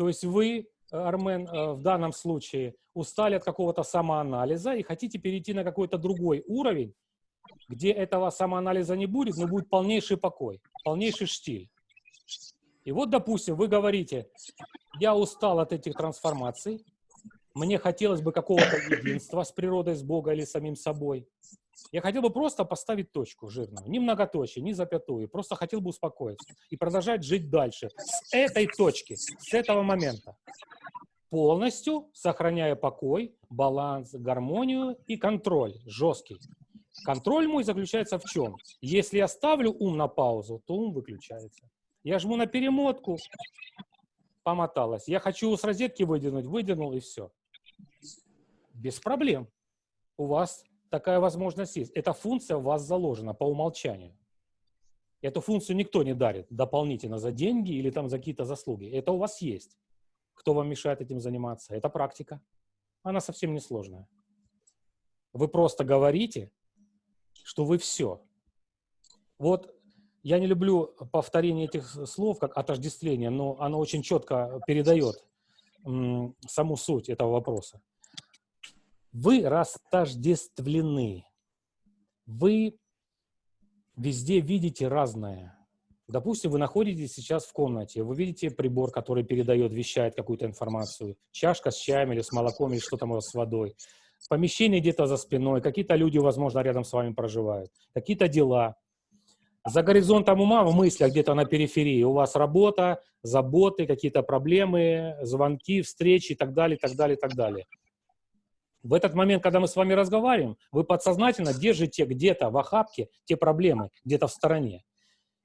То есть вы, Армен, э, в данном случае устали от какого-то самоанализа и хотите перейти на какой-то другой уровень, где этого самоанализа не будет, но будет полнейший покой, полнейший штиль. И вот, допустим, вы говорите, я устал от этих трансформаций, мне хотелось бы какого-то единства с природой, с Богом или самим собой. Я хотел бы просто поставить точку жирную, ни многоточие, ни запятую, просто хотел бы успокоиться и продолжать жить дальше с этой точки, с этого момента, полностью сохраняя покой, баланс, гармонию и контроль жесткий. Контроль мой заключается в чем? Если я ставлю ум на паузу, то ум выключается. Я жму на перемотку, помоталась. Я хочу с розетки выдернуть, выдернул и все. Без проблем. У вас такая возможность есть. Эта функция у вас заложена по умолчанию. Эту функцию никто не дарит дополнительно за деньги или там за какие-то заслуги. Это у вас есть. Кто вам мешает этим заниматься? Это практика. Она совсем не сложная. Вы просто говорите, что вы все. Вот я не люблю повторение этих слов, как отождествление, но оно очень четко передает саму суть этого вопроса. Вы растождествлены. Вы везде видите разное. Допустим, вы находитесь сейчас в комнате, вы видите прибор, который передает, вещает какую-то информацию, чашка с чаем или с молоком, или что там у вас с водой, помещение где-то за спиной, какие-то люди, возможно, рядом с вами проживают, какие-то дела. За горизонтом ума в мыслях где-то на периферии у вас работа, заботы, какие-то проблемы, звонки, встречи и так далее, и так далее, и так далее. В этот момент, когда мы с вами разговариваем, вы подсознательно держите где-то в охапке те проблемы, где-то в стороне.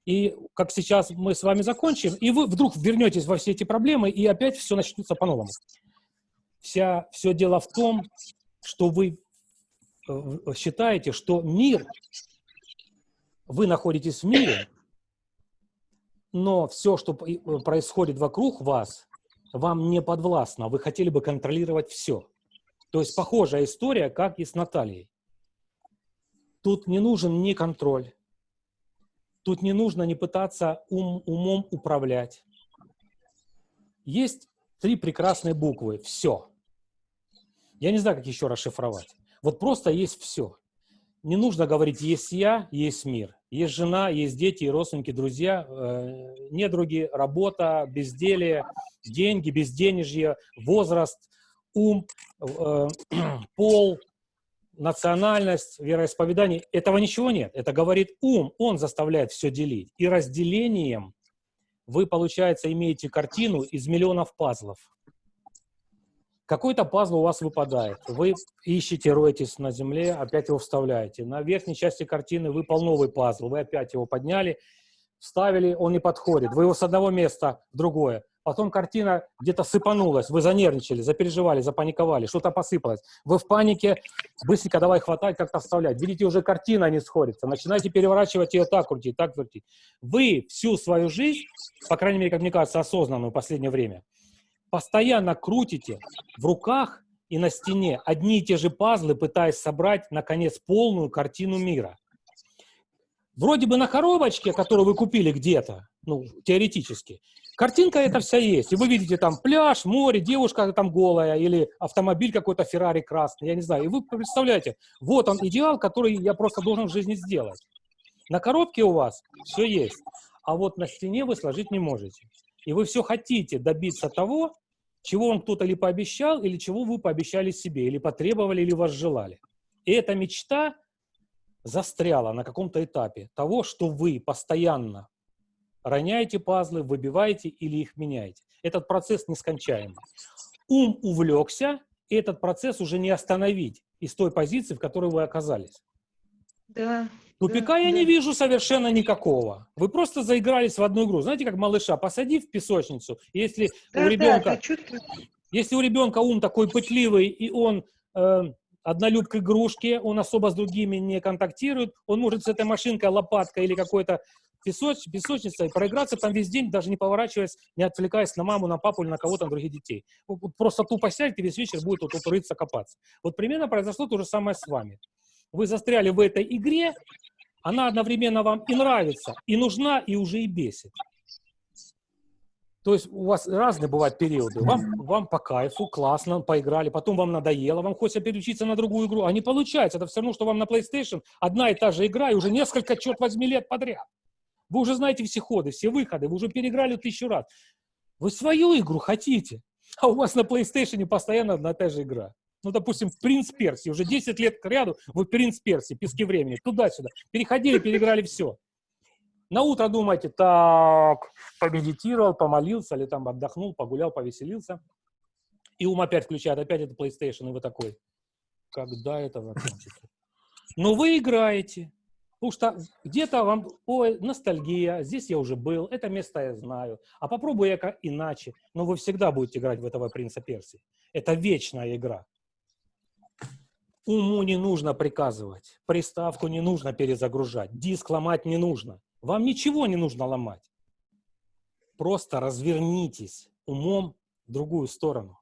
И как сейчас мы с вами закончим, и вы вдруг вернетесь во все эти проблемы, и опять все начнется по-новому. Вся, все дело в том, что вы э, считаете, что мир, вы находитесь в мире, но все, что происходит вокруг вас, вам не подвластно. Вы хотели бы контролировать все. То есть похожая история, как и с Натальей. Тут не нужен ни контроль, тут не нужно не пытаться ум, умом управлять. Есть три прекрасные буквы «все». Я не знаю, как еще расшифровать. Вот просто есть все. Не нужно говорить «есть я, есть мир». Есть жена, есть дети, родственники, друзья, э, недруги, работа, безделие, деньги, безденежье, возраст – ум, [CLEARS THROAT] пол, национальность, вероисповедание. Этого ничего нет. Это говорит ум, он заставляет все делить. И разделением вы, получается, имеете картину из миллионов пазлов. Какой-то пазл у вас выпадает. Вы ищете, роетесь на земле, опять его вставляете. На верхней части картины выпал новый пазл. Вы опять его подняли, вставили, он не подходит. Вы его с одного места в другое потом картина где-то сыпанулась, вы занервничали, запереживали, запаниковали, что-то посыпалось. Вы в панике, быстренько давай хватать, как-то вставлять. Видите, уже картина не сходится, начинаете переворачивать ее так крутить, так крутить. Вы всю свою жизнь, по крайней мере, как мне кажется, осознанную в последнее время, постоянно крутите в руках и на стене одни и те же пазлы, пытаясь собрать, наконец, полную картину мира. Вроде бы на коробочке, которую вы купили где-то, ну, теоретически, картинка эта вся есть. И вы видите там пляж, море, девушка там голая, или автомобиль какой-то Феррари красный, я не знаю. И вы представляете, вот он идеал, который я просто должен в жизни сделать. На коробке у вас все есть, а вот на стене вы сложить не можете. И вы все хотите добиться того, чего вам кто-то или пообещал, или чего вы пообещали себе, или потребовали, или возжелали. И эта мечта застряла на каком-то этапе того, что вы постоянно роняете пазлы, выбиваете или их меняете. Этот процесс нескончаемый. Ум увлекся, и этот процесс уже не остановить из той позиции, в которой вы оказались. Да. Тупика да, я да. не вижу совершенно никакого. Вы просто заигрались в одну игру. Знаете, как малыша, посади в песочницу. Если Да, у ребенка, да, если у ребенка ум такой пытливый, и он э, однолюб к игрушке, он особо с другими не контактирует, он может с этой машинкой, лопаткой или какой-то песоч, песочницей проиграться там весь день, даже не поворачиваясь, не отвлекаясь на маму, на папу или на кого-то, на других детей. Вот- вот Просто тупо сядет и весь вечер будет вот, тут рыться, копаться. Вот примерно произошло то же самое с вами. Вы застряли в этой игре, она одновременно вам и нравится, и нужна, и уже и бесит. То есть у вас разные бывают периоды. Вам, вам по кайфу, классно, поиграли, потом вам надоело, вам хочется переключиться на другую игру, а не получается. Это все равно, что вам на PlayStation одна и та же игра, и уже несколько, черт возьми, лет подряд. Вы уже знаете все ходы, все выходы, вы уже переиграли тысячу раз. Вы свою игру хотите, [LAUGHS] а у вас на PlayStation постоянно одна и та же игра. Ну, допустим, «Принц Перси». Уже 10 лет к ряду вы «Принц Перси», «Пески времени», туда-сюда. Переходили, переиграли все. На утро думаете, так, помедитировал, помолился, или там отдохнул, погулял, повеселился. И ум опять включает, опять это PlayStation, и вы такой, когда это закончится? Но вы играете, потому что где-то вам, ой, ностальгия, здесь я уже был, это место я знаю, а попробую я как иначе. Но вы всегда будете играть в этого принца Персии. Это вечная игра. Уму не нужно приказывать, приставку не нужно перезагружать, диск ломать не нужно. Вам ничего не нужно ломать. Просто развернитесь умом в другую сторону.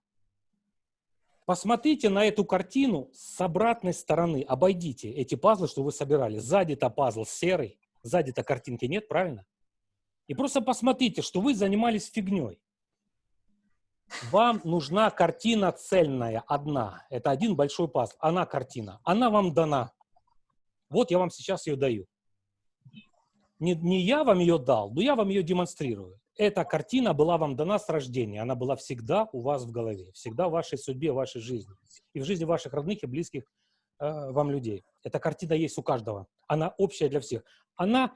Посмотрите на эту картину с обратной стороны. Обойдите эти пазлы, что вы собирали. Сзади-то пазл серый, сзади-то картинки нет, правильно? И просто посмотрите, что вы занимались фигней. Вам нужна картина цельная, одна. Это один большой пазл. Она картина. Она вам дана. Вот я вам сейчас ее даю. Не, не я вам ее дал, но я вам ее демонстрирую. Эта картина была вам дана с рождения. Она была всегда у вас в голове. Всегда в вашей судьбе, в вашей жизни. И в жизни ваших родных и близких э, вам людей. Эта картина есть у каждого. Она общая для всех. Она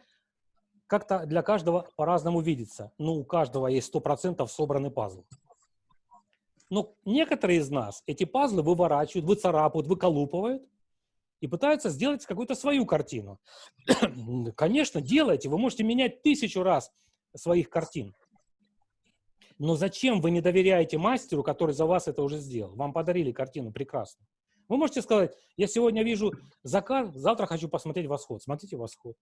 как-то для каждого по-разному видится. Но у каждого есть 100% собранный пазл. Но некоторые из нас эти пазлы выворачивают, выцарапывают, выколупывают и пытаются сделать какую-то свою картину. [CLEARS THROAT] Конечно, делайте, вы можете менять тысячу раз своих картин. Но зачем вы не доверяете мастеру, который за вас это уже сделал? Вам подарили картину прекрасно. Вы можете сказать, я сегодня вижу закат, завтра хочу посмотреть восход. Смотрите восход.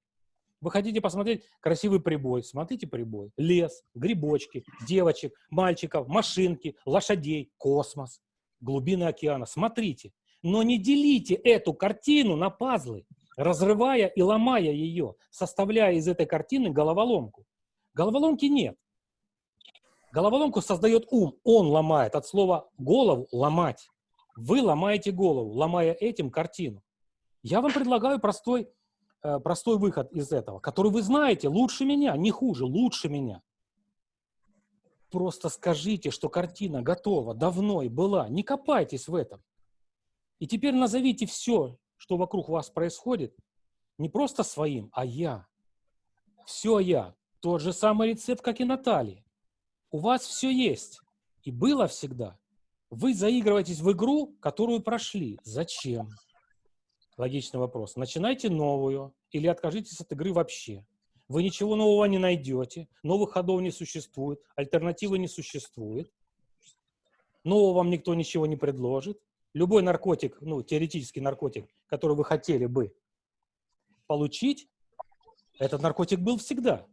Вы хотите посмотреть красивый прибой, смотрите прибой. Лес, грибочки, девочек, мальчиков, машинки, лошадей, космос, глубины океана. Смотрите. Но не делите эту картину на пазлы, разрывая и ломая ее, составляя из этой картины головоломку. Головоломки нет. Головоломку создает ум, он ломает. От слова голову ломать. Вы ломаете голову, ломая этим картину. Я вам предлагаю простой, э, простой выход из этого, который вы знаете лучше меня, не хуже, лучше меня. Просто скажите, что картина готова, давно и была. Не копайтесь в этом. И теперь назовите все, что вокруг вас происходит, не просто своим, а я. Все я. Тот же самый рецепт, как и Наталья. У вас все есть. И было всегда. Вы заигрываетесь в игру, которую прошли. Зачем? Логичный вопрос. Начинайте новую или откажитесь от игры вообще. Вы ничего нового не найдете, новых ходов не существует, альтернативы не существует, нового вам никто ничего не предложит. Любой наркотик, ну, теоретический наркотик, который вы хотели бы получить, этот наркотик был всегда.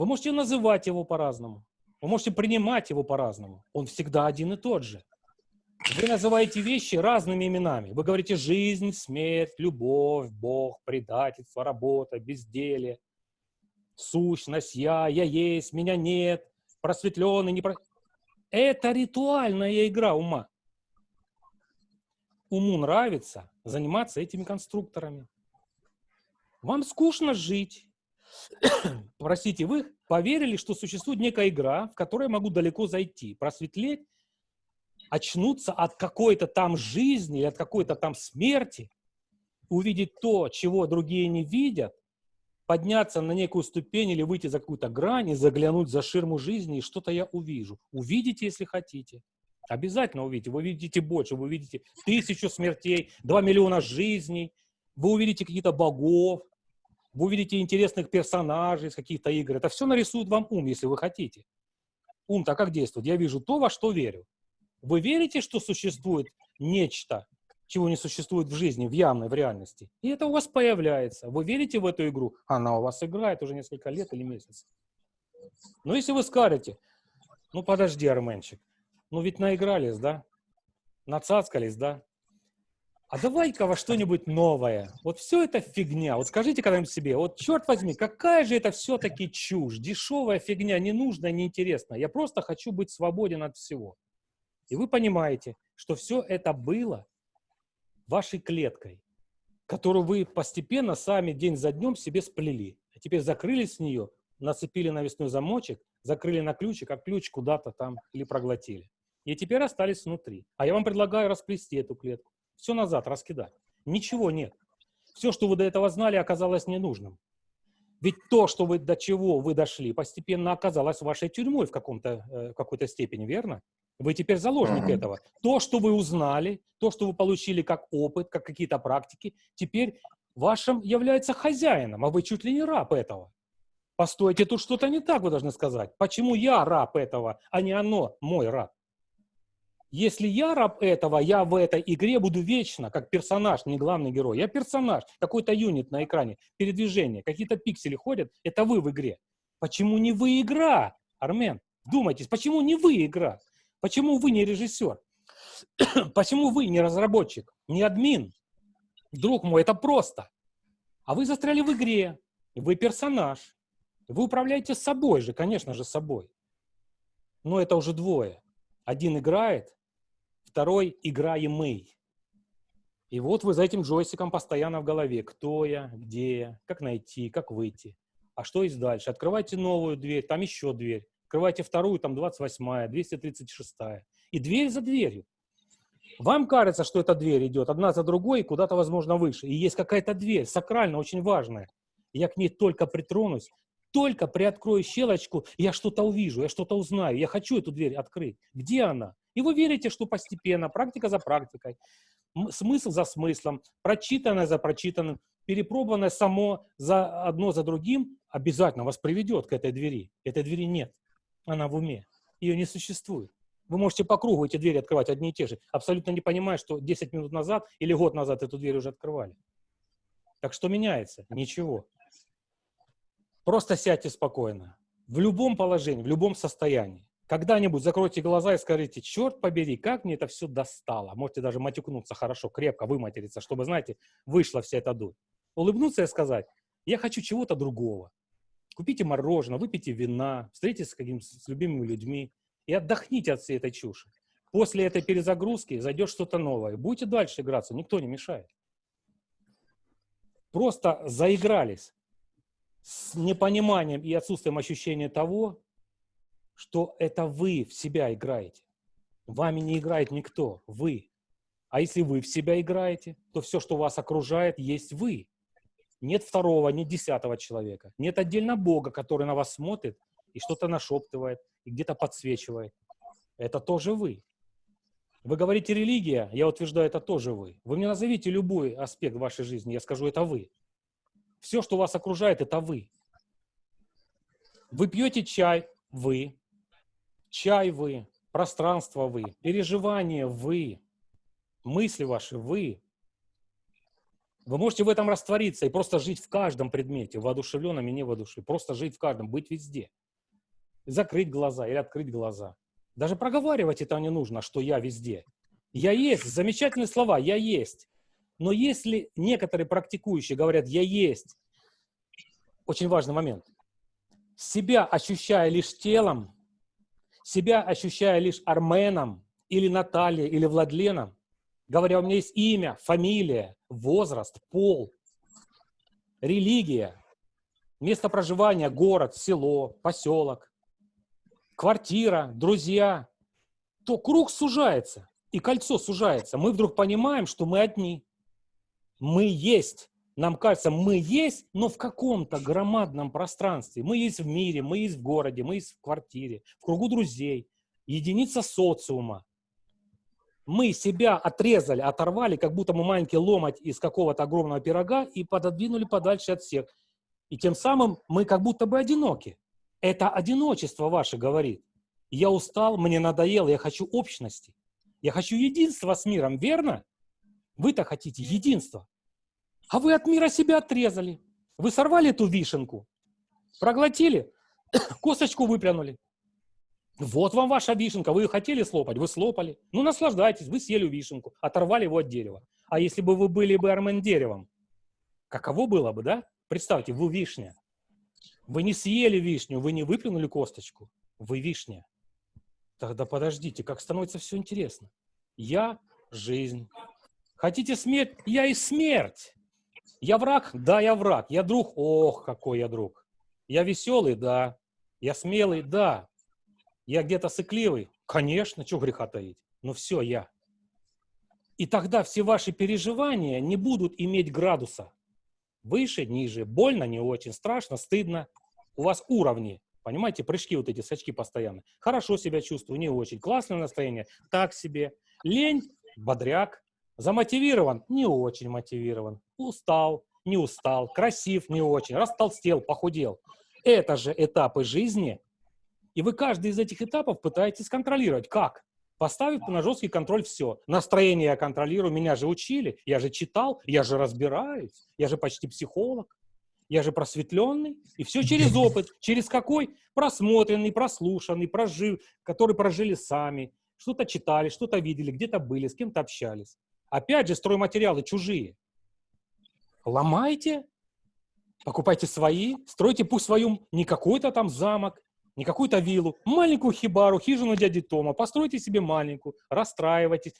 Вы можете называть его по-разному, вы можете принимать его по-разному. Он всегда один и тот же. Вы называете вещи разными именами. Вы говорите жизнь, смерть, любовь, Бог, предательство, работа, безделие, сущность, я, я есть, меня нет, просветленный, не. Это ритуальная игра ума. Уму нравится заниматься этими конструкторами. Вам скучно жить. [COUGHS] Простите, вы поверили, что существует некая игра, в которой я могу далеко зайти, просветлеть, очнуться от какой-то там жизни, от какой-то там смерти, увидеть то, чего другие не видят, подняться на некую ступень или выйти за какую-то грань и заглянуть за ширму жизни, и что-то я увижу. Увидите, если хотите. Обязательно увидите. Вы увидите больше, вы увидите тысячу смертей, два миллиона жизней, вы увидите каких-то богов, вы увидите интересных персонажей из каких-то игр. Это все нарисует вам ум, если вы хотите. Ум-то как действует? Я вижу то, во что верю. Вы верите, что существует нечто, чего не существует в жизни, в явной, в реальности? И это у вас появляется. Вы верите в эту игру? Она у вас играет уже несколько лет или месяцев. Но если вы скажете, ну подожди, Арменчик, ну ведь наигрались, да? Нацацкались, да? А давай-ка во что-нибудь новое. Вот все это фигня. Вот скажите когда-нибудь себе, вот черт возьми, какая же это все-таки чушь, дешевая фигня, ненужная, неинтересная. Я просто хочу быть свободен от всего. И вы понимаете, что все это было вашей клеткой, которую вы постепенно сами день за днем себе сплели. А теперь закрылись с нее, нацепили навесной замочек, закрыли на ключик, а ключ куда-то там или проглотили. И теперь остались внутри. А я вам предлагаю расплести эту клетку все назад раскидать. Ничего нет. Все, что вы до этого знали, оказалось ненужным. Ведь то, что вы до чего вы дошли, постепенно оказалось вашей тюрьмой в каком-то э, какой-то степени, верно? Вы теперь заложник uh-huh. этого. То, что вы узнали, то, что вы получили как опыт, как какие-то практики, теперь вашим является хозяином, а вы чуть ли не раб этого. Постойте, тут что-то не так, вы должны сказать. Почему я раб этого, а не оно мой раб? Если я раб этого, я в этой игре буду вечно, как персонаж, не главный герой. Я персонаж, какой-то юнит на экране, передвижение, какие-то пиксели ходят, это вы в игре. Почему не вы игра, Армен? Думайтесь, почему не вы игра? Почему вы не режиссер? [CLEARS THROAT] почему вы не разработчик, не админ? Друг мой, это просто. А вы застряли в игре, вы персонаж. Вы управляете собой же, конечно же, собой. Но это уже двое. Один играет, Второй – играемый. И вот вы за этим джойстиком постоянно в голове. Кто я, где я, как найти, как выйти. А что есть дальше? Открывайте новую дверь, там еще дверь. Открывайте вторую, там 28-я, 236-я. И дверь за дверью. Вам кажется, что эта дверь идет одна за другой, куда-то, возможно, выше. И есть какая-то дверь, сакрально, очень важная. Я к ней только притронусь, только приоткрою щелочку, я что-то увижу, я что-то узнаю. Я хочу эту дверь открыть. Где она? И вы верите, что постепенно, практика за практикой, смысл за смыслом, прочитанное за прочитанным, перепробованное само за одно за другим обязательно вас приведет к этой двери. Этой двери нет. Она в уме. Ее не существует. Вы можете по кругу эти двери открывать одни и те же, абсолютно не понимая, что 10 минут назад или год назад эту дверь уже открывали. Так что меняется? Ничего. Просто сядьте спокойно. В любом положении, в любом состоянии. Когда-нибудь закройте глаза и скажите, черт побери, как мне это все достало. Можете даже матюкнуться хорошо, крепко выматериться, чтобы, знаете, вышла вся эта дурь. Улыбнуться и сказать, я хочу чего-то другого. Купите мороженое, выпейте вина, встретитесь с, каким, с любимыми людьми и отдохните от всей этой чуши. После этой перезагрузки зайдет что-то новое. Будете дальше играться, никто не мешает. Просто заигрались с непониманием и отсутствием ощущения того, что это вы в себя играете. Вами не играет никто, вы. А если вы в себя играете, то все, что вас окружает, есть вы. Нет второго, нет десятого человека. Нет отдельно Бога, который на вас смотрит и что-то нашептывает, и где-то подсвечивает. Это тоже вы. Вы говорите религия, я утверждаю, это тоже вы. Вы мне назовите любой аспект вашей жизни, я скажу, это вы. Все, что вас окружает, это вы. Вы пьете чай, вы. Чай вы, пространство вы, переживания вы, мысли ваши вы. Вы можете в этом раствориться и просто жить в каждом предмете, воодушевленном и невоодушевленном. Просто жить в каждом, быть везде. Закрыть глаза или открыть глаза. Даже проговаривать это не нужно, что я везде. Я есть, замечательные слова, я есть. Но если некоторые практикующие говорят «я есть», очень важный момент, себя ощущая лишь телом, себя ощущая лишь Арменом, или Натальей, или Владленом, говоря, у меня есть имя, фамилия, возраст, пол, религия, место проживания, город, село, поселок, квартира, друзья, то круг сужается, и кольцо сужается. Мы вдруг понимаем, что мы одни. Мы есть. Нам кажется, мы есть, но в каком-то громадном пространстве. Мы есть в мире, мы есть в городе, мы есть в квартире, в кругу друзей, единица социума. Мы себя отрезали, оторвали, как будто мы маленький ломать из какого-то огромного пирога и пододвинули подальше от всех. И тем самым мы как будто бы одиноки. Это одиночество ваше говорит. Я устал, мне надоело, я хочу общности. Я хочу единства с миром, верно? Вы-то хотите единства. А вы от мира себя отрезали. Вы сорвали эту вишенку, проглотили, [COUGHS] косточку выпрянули. Вот вам ваша вишенка. Вы ее хотели слопать, вы слопали. Ну, наслаждайтесь, вы съели вишенку, оторвали его от дерева. А если бы вы были бы армен деревом, каково было бы, да? Представьте, вы вишня. Вы не съели вишню, вы не выплюнули косточку. Вы вишня. Тогда подождите, как становится все интересно. Я – жизнь. Хотите смерть? Я и смерть. Я враг? Да, я враг. Я друг? Ох, какой я друг. Я веселый? Да. Я смелый? Да. Я где-то сыкливый? Конечно, что греха таить. Но все, я. И тогда все ваши переживания не будут иметь градуса. Выше, ниже, больно, не очень, страшно, стыдно. У вас уровни, понимаете, прыжки вот эти, сачки постоянно. Хорошо себя чувствую, не очень. Классное настроение, так себе. Лень, бодряк. Замотивирован, не очень мотивирован устал, не устал, красив, не очень, растолстел, похудел. Это же этапы жизни. И вы каждый из этих этапов пытаетесь контролировать. Как? Поставив на жесткий контроль все. Настроение я контролирую, меня же учили, я же читал, я же разбираюсь, я же почти психолог, я же просветленный. И все через [LAUGHS] опыт. Через какой? Просмотренный, прослушанный, прожив, который прожили сами. Что-то читали, что-то видели, где-то были, с кем-то общались. Опять же, стройматериалы чужие ломайте, покупайте свои, стройте пусть свою, не какой-то там замок, не какую-то виллу, маленькую хибару, хижину дяди Тома, постройте себе маленькую, расстраивайтесь,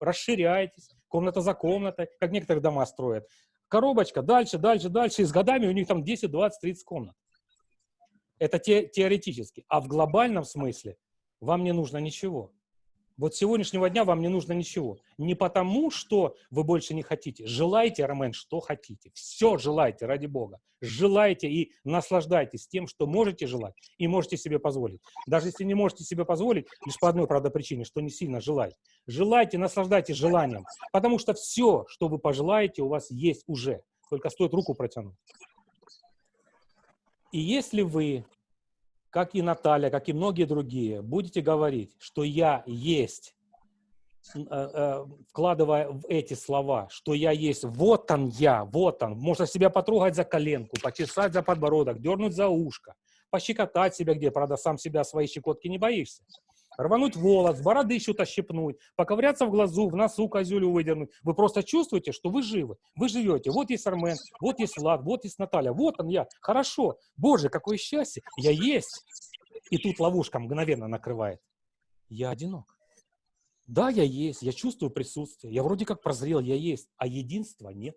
расширяйтесь, комната за комнатой, как некоторые дома строят. Коробочка, дальше, дальше, дальше, и с годами у них там 10, 20, 30 комнат. Это те, теоретически. А в глобальном смысле вам не нужно ничего. Вот с сегодняшнего дня вам не нужно ничего. Не потому, что вы больше не хотите. Желайте, Ромен, что хотите. Все желайте, ради Бога. Желайте и наслаждайтесь тем, что можете желать и можете себе позволить. Даже если не можете себе позволить, лишь по одной, правда, причине, что не сильно желаете. Желайте, наслаждайтесь желанием. Потому что все, что вы пожелаете, у вас есть уже. Только стоит руку протянуть. И если вы как и Наталья, как и многие другие, будете говорить, что я есть, э, э, вкладывая в эти слова, что я есть, вот он я, вот он, можно себя потрогать за коленку, почесать за подбородок, дернуть за ушко, пощекотать себя где, правда, сам себя своей щекотки не боишься рвануть волос, бороды что-то щипнуть, поковыряться в глазу, в носу козюлю выдернуть. Вы просто чувствуете, что вы живы, вы живете. Вот есть Армен, вот есть Влад, вот есть Наталья, вот он я. Хорошо, Боже, какое счастье, я есть. И тут ловушка мгновенно накрывает. Я одинок. Да, я есть, я чувствую присутствие, я вроде как прозрел, я есть, а единства нет.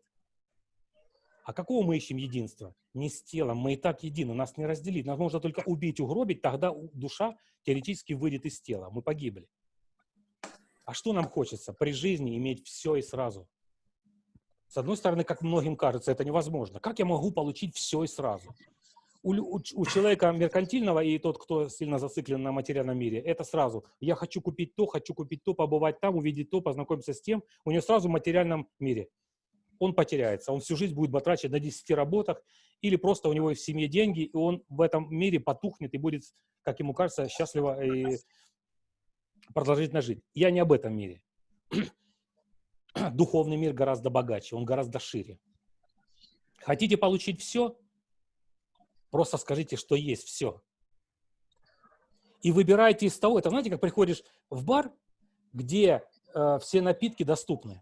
А какого мы ищем единства? Не с телом, мы и так едины, нас не разделить. Нас можно только убить, угробить, тогда душа теоретически выйдет из тела, мы погибли. А что нам хочется? При жизни иметь все и сразу. С одной стороны, как многим кажется, это невозможно. Как я могу получить все и сразу? У, у, у человека меркантильного и тот, кто сильно зациклен на материальном мире, это сразу. Я хочу купить то, хочу купить то, побывать там, увидеть то, познакомиться с тем. У него сразу в материальном мире. Он потеряется. Он всю жизнь будет батрачить на 10 работах, или просто у него в семье деньги, и он в этом мире потухнет и будет, как ему кажется, счастливо и продолжительно жить. Я не об этом мире. [CLEARS THROAT] Духовный мир гораздо богаче, он гораздо шире. Хотите получить все? Просто скажите, что есть все. И выбирайте из того, это знаете, как приходишь в бар, где э, все напитки доступны.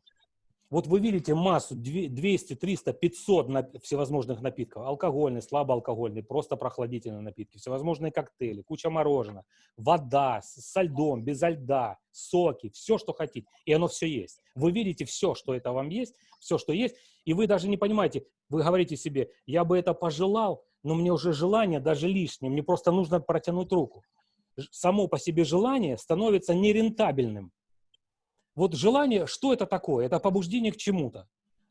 Вот вы видите массу, 200, 300, 500 на, всевозможных напитков. Алкогольные, слабоалкогольные, просто прохладительные напитки, всевозможные коктейли, куча мороженого, вода со льдом, без льда, соки, все, что хотите. И оно все есть. Вы видите все, что это вам есть, все, что есть, и вы даже не понимаете, вы говорите себе, я бы это пожелал, но мне уже желание даже лишнее, мне просто нужно протянуть руку. Само по себе желание становится нерентабельным. Вот желание, что это такое? Это побуждение к чему-то.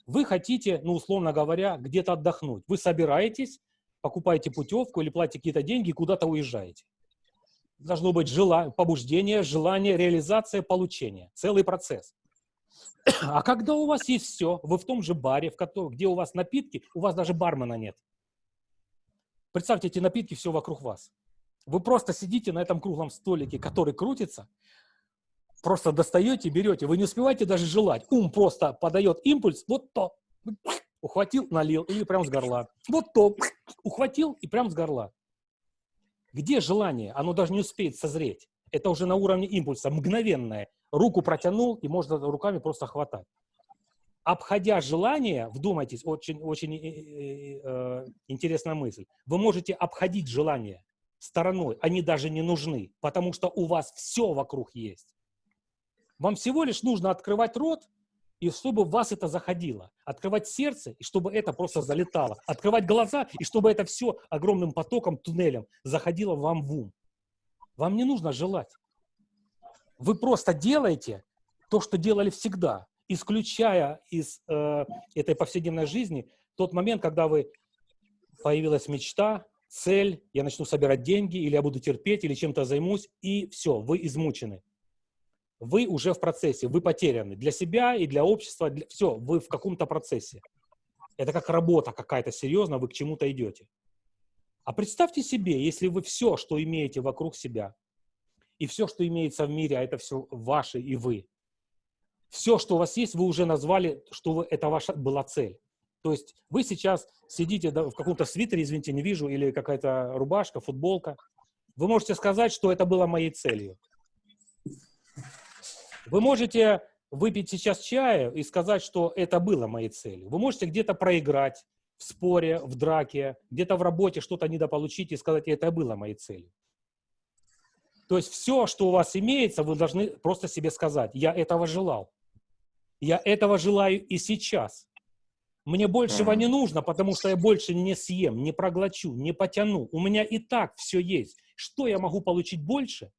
Вы хотите, ну, условно говоря, где-то отдохнуть. Вы собираетесь, покупаете путевку или платите какие-то деньги и куда-то уезжаете. Должно быть желание, побуждение, желание, реализация, получение. Целый процесс. А когда у вас есть все, вы в том же баре, в котором, где у вас напитки, у вас даже бармена нет. Представьте, эти напитки все вокруг вас. Вы просто сидите на этом круглом столике, который крутится, просто достаете, берете, вы не успеваете даже желать. Ум просто подает импульс, вот то, ухватил, налил, или прям с горла. Вот то, ухватил и прям с горла. Где желание? Оно даже не успеет созреть. Это уже на уровне импульса, мгновенное. Руку протянул, и можно руками просто хватать. Обходя желание, вдумайтесь, очень, очень э, э, интересная мысль, вы можете обходить желание стороной, они даже не нужны, потому что у вас все вокруг есть. Вам всего лишь нужно открывать рот, и чтобы в вас это заходило. Открывать сердце, и чтобы это просто залетало. Открывать глаза, и чтобы это все огромным потоком, туннелем заходило вам в ум. Вам не нужно желать. Вы просто делаете то, что делали всегда, исключая из э, этой повседневной жизни тот момент, когда вы появилась мечта, цель, я начну собирать деньги, или я буду терпеть, или чем-то займусь, и все, вы измучены вы уже в процессе, вы потеряны для себя и для общества, для... все, вы в каком-то процессе. Это как работа какая-то серьезная, вы к чему-то идете. А представьте себе, если вы все, что имеете вокруг себя, и все, что имеется в мире, а это все ваше и вы, все, что у вас есть, вы уже назвали, что вы, это ваша была цель. То есть вы сейчас сидите в каком-то свитере, извините, не вижу, или какая-то рубашка, футболка. Вы можете сказать, что это было моей целью. Вы можете выпить сейчас чая и сказать, что это было моей целью. Вы можете где-то проиграть в споре, в драке, где-то в работе что-то недополучить и сказать, это было моей целью. То есть все, что у вас имеется, вы должны просто себе сказать, я этого желал. Я этого желаю и сейчас. Мне большего не нужно, потому что я больше не съем, не проглочу, не потяну. У меня и так все есть. Что я могу получить больше,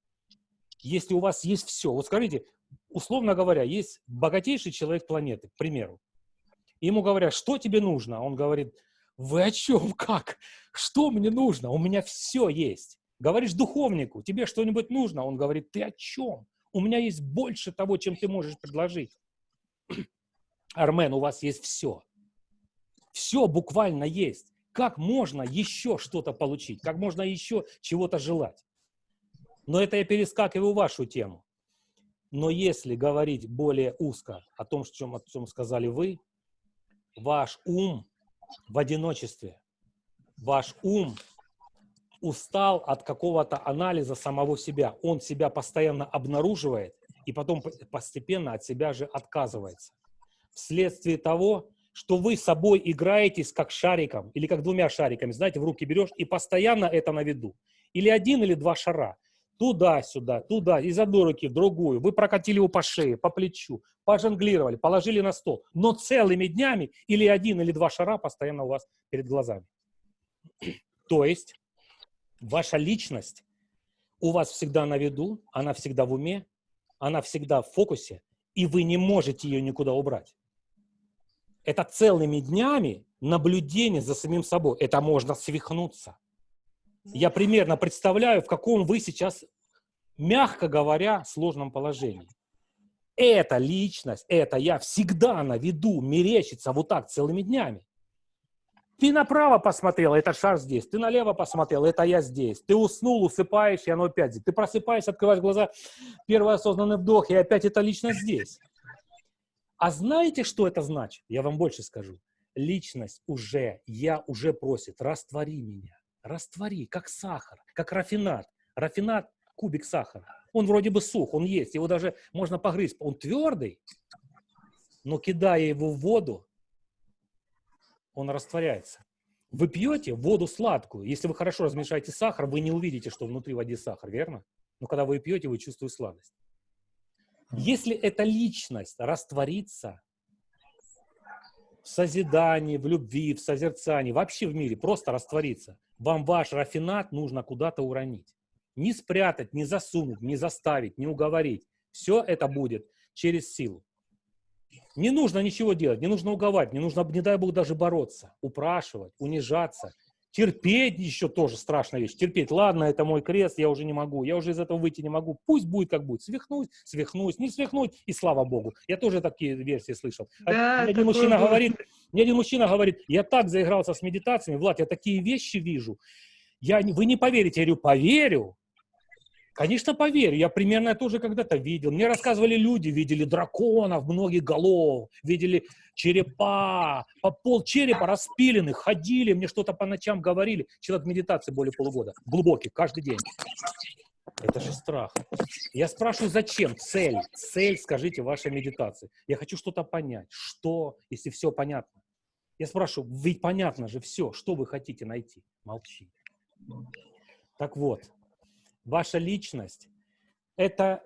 если у вас есть все? Вот скажите, условно говоря, есть богатейший человек планеты, к примеру. Ему говорят, что тебе нужно? Он говорит, вы о чем, [LAUGHS] как? Что мне нужно? У меня все есть. Говоришь духовнику, тебе что-нибудь нужно? Он говорит, ты о чем? У меня есть больше того, чем ты можешь предложить. [CLEARS THROAT] Армен, у вас есть все. Все буквально есть. Как можно еще что-то получить? Как можно еще чего-то желать? Но это я перескакиваю вашу тему. Но если говорить более узко о том, о чем, о чем сказали вы, ваш ум в одиночестве, ваш ум устал от какого-то анализа самого себя. Он себя постоянно обнаруживает и потом постепенно от себя же отказывается. Вследствие того, что вы собой играетесь как шариком или как двумя шариками, знаете, в руки берешь и постоянно это на виду. Или один, или два шара туда-сюда, туда, из одной руки в другую. Вы прокатили его по шее, по плечу, пожонглировали, положили на стол. Но целыми днями или один, или два шара постоянно у вас перед глазами. То есть ваша личность у вас всегда на виду, она всегда в уме, она всегда в фокусе, и вы не можете ее никуда убрать. Это целыми днями наблюдение за самим собой. Это можно свихнуться. Я примерно представляю, в каком вы сейчас, мягко говоря, сложном положении. эта личность, это я всегда на виду мерещится вот так целыми днями. Ты направо посмотрел, это шар здесь. Ты налево посмотрел, это я здесь. Ты уснул, усыпаешь, и оно опять здесь. Ты просыпаешься, открываешь глаза, первый осознанный вдох, и опять это лично здесь. А знаете, что это значит? Я вам больше скажу. Личность уже, я уже просит, раствори меня. Раствори, как сахар, как рафинат. Рафинат – кубик сахара. Он вроде бы сух, он есть, его даже можно погрызть. Он твердый, но кидая его в воду, он растворяется. Вы пьете воду сладкую. Если вы хорошо размешаете сахар, вы не увидите, что внутри воды сахар, верно? Но когда вы пьете, вы чувствуете сладость. Если эта личность растворится в созидании, в любви, в созерцании, вообще в мире, просто растворится, вам ваш рафинат нужно куда-то уронить. Не спрятать, не засунуть, не заставить, не уговорить. Все это будет через силу. Не нужно ничего делать, не нужно уговаривать, не нужно, не дай Бог, даже бороться, упрашивать, унижаться. Терпеть еще тоже страшная вещь. Терпеть, ладно, это мой крест, я уже не могу, я уже из этого выйти не могу. Пусть будет как будет. Свихнуть, свихнусь, не свихнуть, и слава Богу. Я тоже такие версии слышал. Да, один мужчина говорит, мне один мужчина говорит, я так заигрался с медитациями, Влад, я такие вещи вижу. Я, вы не поверите, я говорю, поверю. Конечно, поверю. Я примерно это тоже когда-то видел. Мне рассказывали люди, видели драконов, многих голов, видели черепа, по пол черепа распиленных, ходили, мне что-то по ночам говорили. Человек медитации более полугода, глубокий, каждый день. Это же страх. Я спрашиваю, зачем? Цель. Цель, скажите, вашей медитации. Я хочу что-то понять. Что, если все понятно? Я спрашиваю, ведь понятно же все. Что вы хотите найти? Молчи. Так вот, ваша личность, это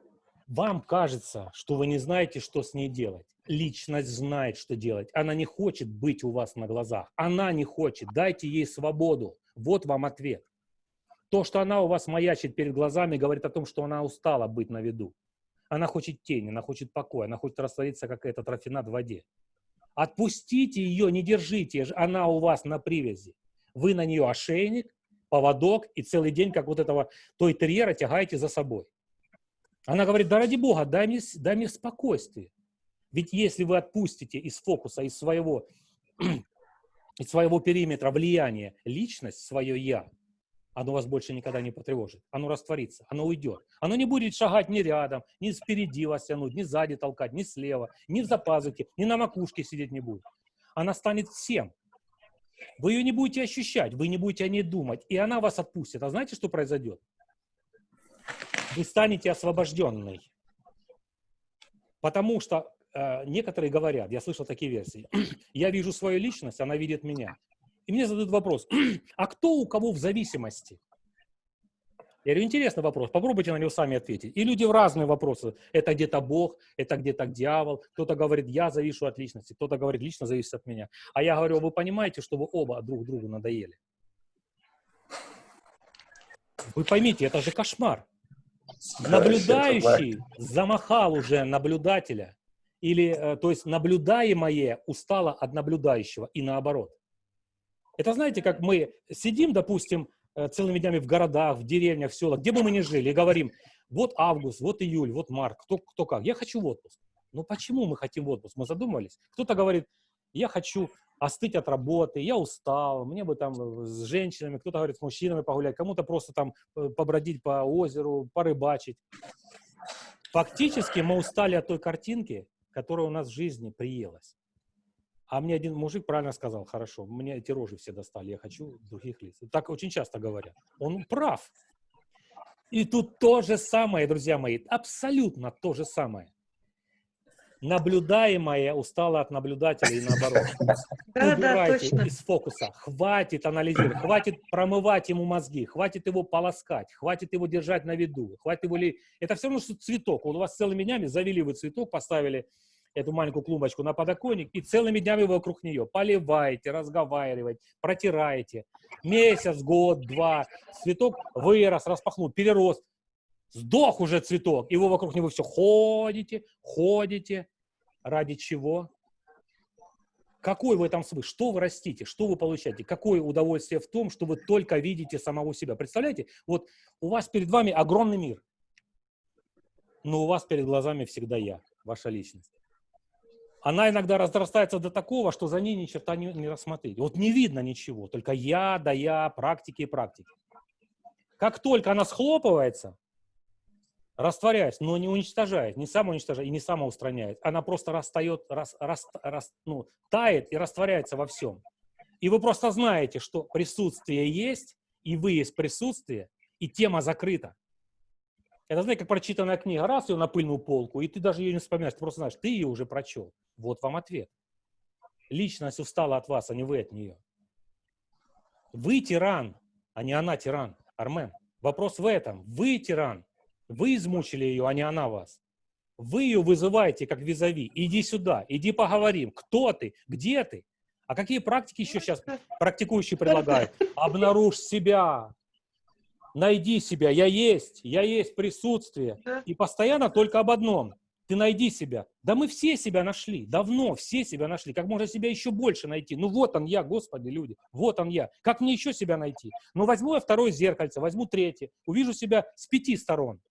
вам кажется, что вы не знаете, что с ней делать. Личность знает, что делать. Она не хочет быть у вас на глазах. Она не хочет. Дайте ей свободу. Вот вам ответ. То, что она у вас маячит перед глазами, говорит о том, что она устала быть на виду. Она хочет тени, она хочет покоя, она хочет раствориться, как этот рафинат в воде. Отпустите ее, не держите, она у вас на привязи. Вы на нее ошейник, поводок и целый день, как вот этого той терьера, тягаете за собой. Она говорит, да ради Бога, дай мне, дай мне спокойствие. Ведь если вы отпустите из фокуса, из своего, [CLEARS THROAT] из своего периметра влияния личность, свое «я», оно вас больше никогда не потревожит. Оно растворится, оно уйдет. Оно не будет шагать ни рядом, ни спереди вас тянуть, ни сзади толкать, ни слева, ни за пазухи, ни на макушке сидеть не будет. Она станет всем. Вы ее не будете ощущать, вы не будете о ней думать, и она вас отпустит. А знаете, что произойдет? Вы станете освобожденной. Потому что э, некоторые говорят, я слышал такие версии, [CLEARS THROAT] я вижу свою личность, она видит меня. И мне задают вопрос, [CLEARS THROAT] а кто у кого в зависимости? Я говорю, интересный вопрос, попробуйте на него сами ответить. И люди в разные вопросы. Это где-то Бог, это где-то дьявол. Кто-то говорит, я завишу от личности, кто-то говорит, лично зависит от меня. А я говорю, вы понимаете, что вы оба друг другу надоели? Вы поймите, это же кошмар. Наблюдающий замахал уже наблюдателя. Или, э, то есть, наблюдаемое устало от наблюдающего и наоборот. Это знаете, как мы сидим, допустим, целыми днями в городах, в деревнях, в селах, где бы мы ни жили, и говорим, вот август, вот июль, вот март, кто, кто как, я хочу в отпуск. Ну почему мы хотим в отпуск? Мы задумались. Кто-то говорит, я хочу остыть от работы, я устал, мне бы там э, с женщинами, кто-то говорит, с мужчинами погулять, кому-то просто там э, побродить по озеру, порыбачить. Фактически мы устали от той картинки, которая у нас в жизни приелась. А мне один мужик правильно сказал, хорошо, мне эти рожи все достали, я хочу других лиц. Так очень часто говорят. Он прав. И тут то же самое, друзья мои, абсолютно то же самое. Наблюдаемое устало от наблюдателя и наоборот. Да, Убирайте из фокуса. Хватит анализировать, хватит промывать ему мозги, хватит его полоскать, хватит его держать на виду, хватит его ли... Это все равно, что цветок. У вас целыми днями завели вы цветок, поставили эту маленькую клумбочку на подоконник и целыми днями вы вокруг нее поливаете, разговариваете, протираете. Месяц, год, два. Цветок вырос, распахнул, перерос. Сдох уже цветок, и вы вокруг него все ходите, ходите. Ради чего? Какой в этом смысл? Что вы растите? Что вы получаете? Какое удовольствие в том, что вы только видите самого себя? Представляете? Вот у вас перед вами огромный мир. но у вас перед глазами всегда я, ваша личность. Она иногда разрастается до такого, что за ней ни черта не, не рассмотреть. Вот не видно ничего, только я, да я, практики и практики. Как только она схлопывается, растворяясь, но не уничтожает, не самоуничтожает и не самоустраняет, она просто растает, рас, рас, рас, ну, тает и растворяется во всем. И вы просто знаете, что присутствие есть, и вы есть присутствие, и тема закрыта. Это, знаете, как прочитанная книга. Раз ее на пыльную полку, и ты даже ее не вспоминаешь, ты просто знаешь, ты ее уже прочел. Вот вам ответ. Личность устала от вас, а не вы от нее. Вы тиран, а не она тиран. Армен, вопрос в этом. Вы тиран. Вы измучили ее, а не она вас. Вы ее вызываете как визави. Иди сюда, иди поговорим. Кто ты? Где ты? А какие практики еще сейчас практикующие предлагают? [LAUGHS] Обнаружь себя, найди себя, я есть, я есть присутствие. И постоянно только об одном. Ты найди себя. Да мы все себя нашли, давно все себя нашли. Как можно себя еще больше найти? Ну вот он я, Господи, люди, вот он я. Как мне еще себя найти? Ну возьму я второе зеркальце, возьму третье, увижу себя с пяти сторон.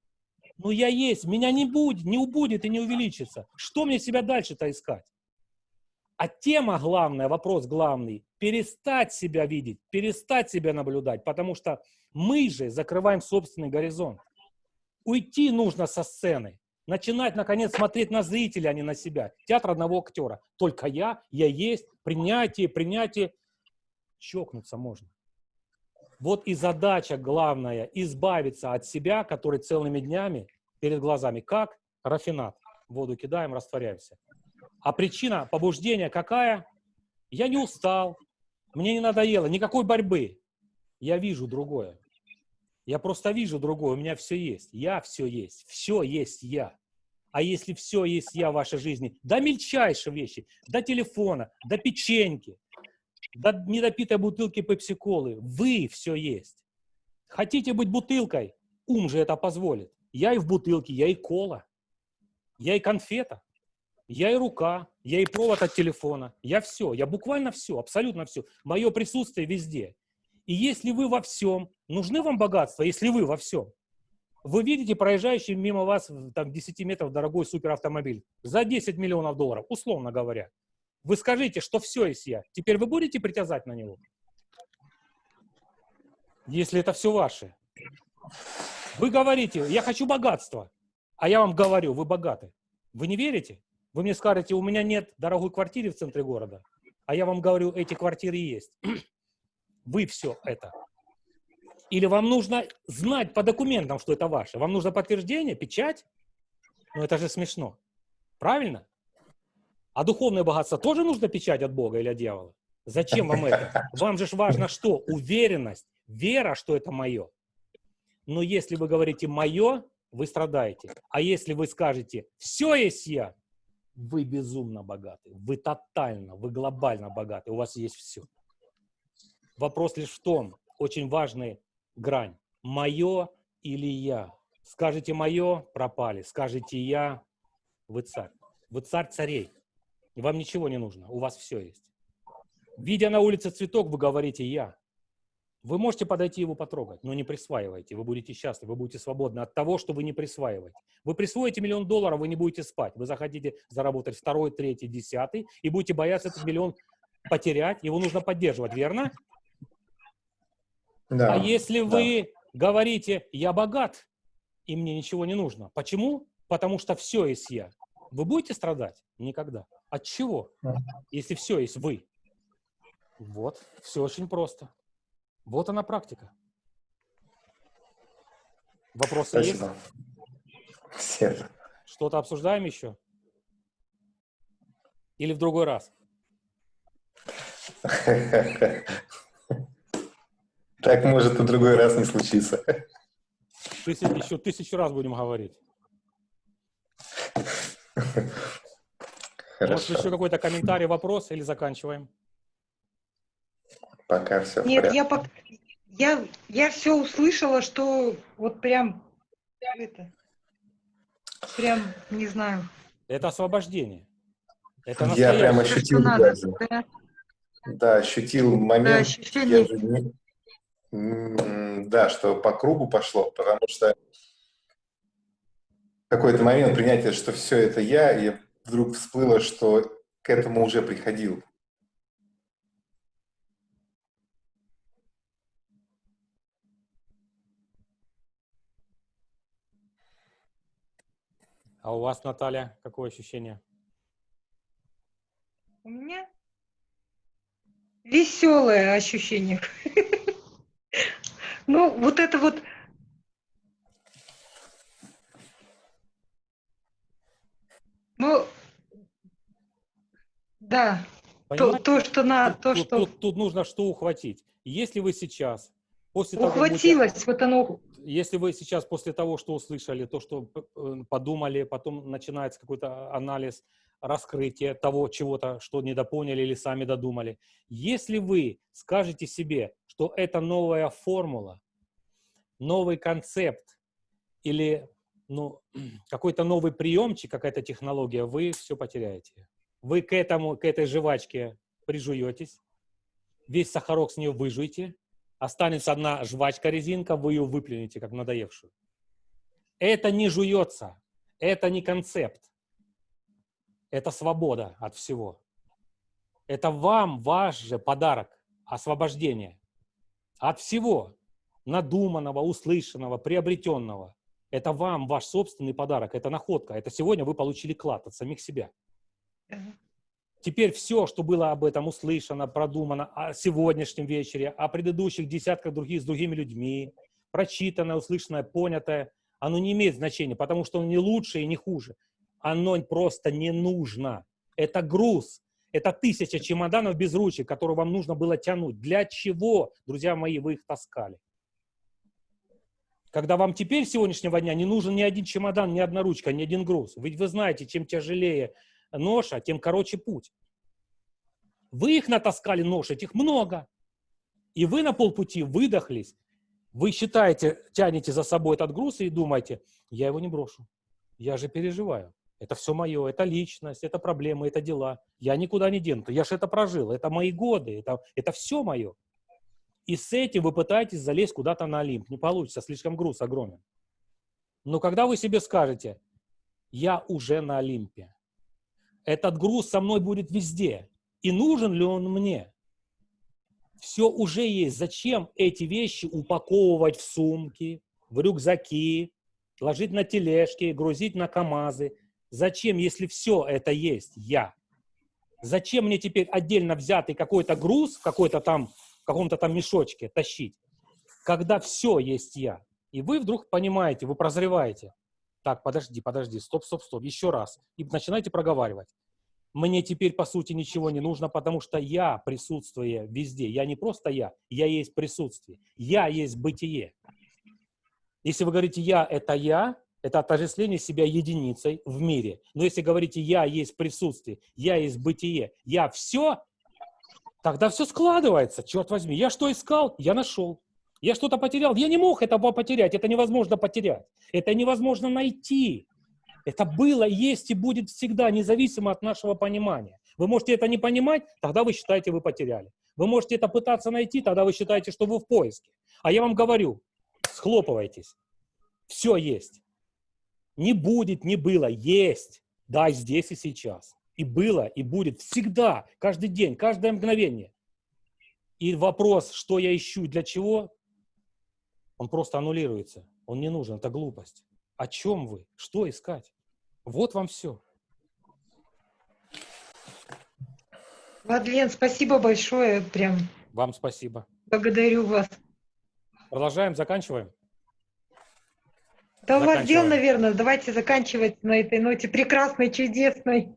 Ну я есть, меня не будет, не убудет и не увеличится. Что мне себя дальше-то искать? А тема главная, вопрос главный, перестать себя видеть, перестать себя наблюдать, потому что мы же закрываем собственный горизонт. Уйти нужно со сцены, начинать, наконец, смотреть на зрителя, а не на себя. Театр одного актера. Только я, я есть, принятие, принятие. Чокнуться можно. Вот и задача главная – избавиться от себя, который целыми днями перед глазами. Как? Рафинат. Воду кидаем, растворяемся. А причина побуждения какая? Я не устал, мне не надоело, никакой борьбы. Я вижу другое. Я просто вижу другое, у меня все есть. Я все есть, все есть я. А если все есть я в вашей жизни, до мельчайших вещи, до телефона, до печеньки, до недопитой бутылки пепси-колы, вы все есть. Хотите быть бутылкой? Ум же это позволит. Я и в бутылке, я и кола, я и конфета, я и рука, я и провод от телефона, я все, я буквально все, абсолютно все. Мое присутствие везде. И если вы во всем, нужны вам богатства, если вы во всем, вы видите проезжающий мимо вас там 10 метров дорогой суперавтомобиль за 10 миллионов долларов, условно говоря. Вы скажите, что все есть я. Теперь вы будете притязать на него? Если это все ваше. Вы говорите, я хочу богатства, а я вам говорю, вы богаты. Вы не верите? Вы мне скажете, у меня нет дорогой квартиры в центре города, а я вам говорю, эти квартиры есть. Вы все это. Или вам нужно знать по документам, что это ваше. Вам нужно подтверждение, печать. Ну это же смешно. Правильно? А духовное богатство тоже нужно печать от Бога или от дьявола? Зачем вам это? Вам же важно что? Уверенность, вера, что это мое. Но если вы говорите «мое», вы страдаете. А если вы скажете «все есть я», вы безумно богаты, вы тотально, вы глобально богаты, у вас есть все. Вопрос лишь в том, очень важная грань, мое или я. Скажете мое, пропали, скажете я, вы царь. Вы царь царей. Вам ничего не нужно, у вас все есть. Видя на улице цветок, вы говорите «я». Вы можете подойти его потрогать, но не присваивайте. Вы будете счастливы, вы будете свободны от того, что вы не присваиваете. Вы присвоите миллион долларов, вы не будете спать. Вы захотите заработать второй, третий, десятый и будете бояться этот миллион потерять. Его нужно поддерживать, верно? Да. А если вы да. говорите «я богат, и мне ничего не нужно», почему? Потому что все есть я. Вы будете страдать? Никогда. От чего? Если все есть вы. Вот, все очень просто. Вот она практика. Вопросы Спасибо. есть? Все. Что-то обсуждаем еще? Или в другой раз? [LAUGHS] Так может и другой раз не случиться. Тысяч, еще тысячу раз будем говорить. Хорошо. Может, еще какой-то комментарий, вопрос или заканчиваем? Пока все Нет, я, пока, я, я все услышала, что вот прям это, прям, не знаю. Это освобождение. Это я прям ощутил надо, Да? да, ощутил момент. Да, ощущение. Я, да, что по кругу пошло, потому что какой-то момент принятия, что все это я, и вдруг всплыло, что к этому уже приходил. А у вас, Наталья, какое ощущение? У меня веселое ощущение. Ну, вот это вот Ну, да, то, то, что на, то, тут, что Тут, тут нужно что ухватить. Если вы сейчас, после того, ухватилось, будете- вот оно, если вы сейчас после того, что услышали, то, что э, подумали, потом начинается какой-то анализ, раскрытие того чего-то, что недопоняли или сами додумали. Если вы скажете себе, что это новая формула, новый концепт или ну, [CLEARS THROAT] какой-то новый приемчик, какая-то технология, вы все потеряете. Вы к, этому, к этой жвачке прижуетесь, весь сахарок с нее выжуете, останется одна жвачка-резинка, вы ее выплюнете, как надоевшую. Это не жуется, это не концепт, это свобода от всего. Это вам ваш же подарок, освобождение от всего надуманного, услышанного, приобретенного. Это вам ваш собственный подарок, это находка. Это сегодня вы получили клад от самих себя. Теперь все, что было об этом услышано, продумано о сегодняшнем вечере, о предыдущих десятках других с другими людьми, прочитанное, услышанное, понятое, оно не имеет значения, потому что оно не лучше и не хуже. Оно просто не нужно. Это груз. Это тысяча чемоданов без ручек, которые вам нужно было тянуть. Для чего, друзья мои, вы их таскали? Когда вам теперь сегодняшнего дня не нужен ни один чемодан, ни одна ручка, ни один груз. Ведь вы знаете, чем тяжелее ноша, тем короче путь. Вы их натаскали нож, этих много. И вы на полпути выдохлись. Вы считаете, тянете за собой этот груз и думаете, я его не брошу. Я же переживаю. Это все мое, это личность, это проблемы, это дела. Я никуда не дену. Я же это прожил, это мои годы, это, это все мое. И с этим вы пытаетесь залезть куда-то на Олимп. Не получится, слишком груз огромен. Но когда вы себе скажете, я уже на Олимпе, этот груз со мной будет везде, и нужен ли он мне? Все уже есть. Зачем эти вещи упаковывать в сумки, в рюкзаки, ложить на тележки, грузить на КАМАЗы? Зачем, если все это есть я? Зачем мне теперь отдельно взятый какой-то груз, какой-то там, в каком-то там мешочке тащить, когда все есть я? И вы вдруг понимаете, вы прозреваете. Так, подожди, подожди, стоп, стоп, стоп, еще раз. И начинаете проговаривать. Мне теперь, по сути, ничего не нужно, потому что я присутствие везде. Я не просто я, я есть присутствие. Я есть бытие. Если вы говорите «я» — это «я», это отождествление себя единицей в мире. Но если говорите «я есть присутствие», «я есть бытие», «я все», тогда все складывается, черт возьми. Я что искал? Я нашел. Я что-то потерял? Я не мог этого потерять. Это невозможно потерять. Это невозможно найти. Это было, есть и будет всегда, независимо от нашего понимания. Вы можете это не понимать, тогда вы считаете, вы потеряли. Вы можете это пытаться найти, тогда вы считаете, что вы в поиске. А я вам говорю, схлопывайтесь. Все есть. Не будет, не было, есть. Да, здесь и сейчас. И было, и будет всегда, каждый день, каждое мгновение. И вопрос, что я ищу, для чего, он просто аннулируется. Он не нужен, это глупость. О чем вы? Что искать? Вот вам все. Владлен, спасибо большое, прям Вам спасибо. благодарю вас. Продолжаем, заканчиваем. Да у вас дел, наверное, давайте заканчивать на этой ноте прекрасной, чудесной.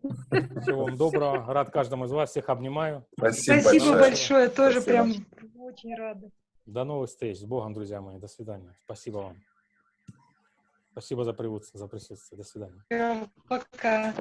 Всего вам доброго. Рад каждому из вас. Всех обнимаю. Спасибо, Спасибо большое. большое, тоже Спасибо. прям очень рада. До новых встреч. С Богом, друзья мои. До свидания. Спасибо вам. Спасибо за присутствие. За присутствие. До свидания. Пока.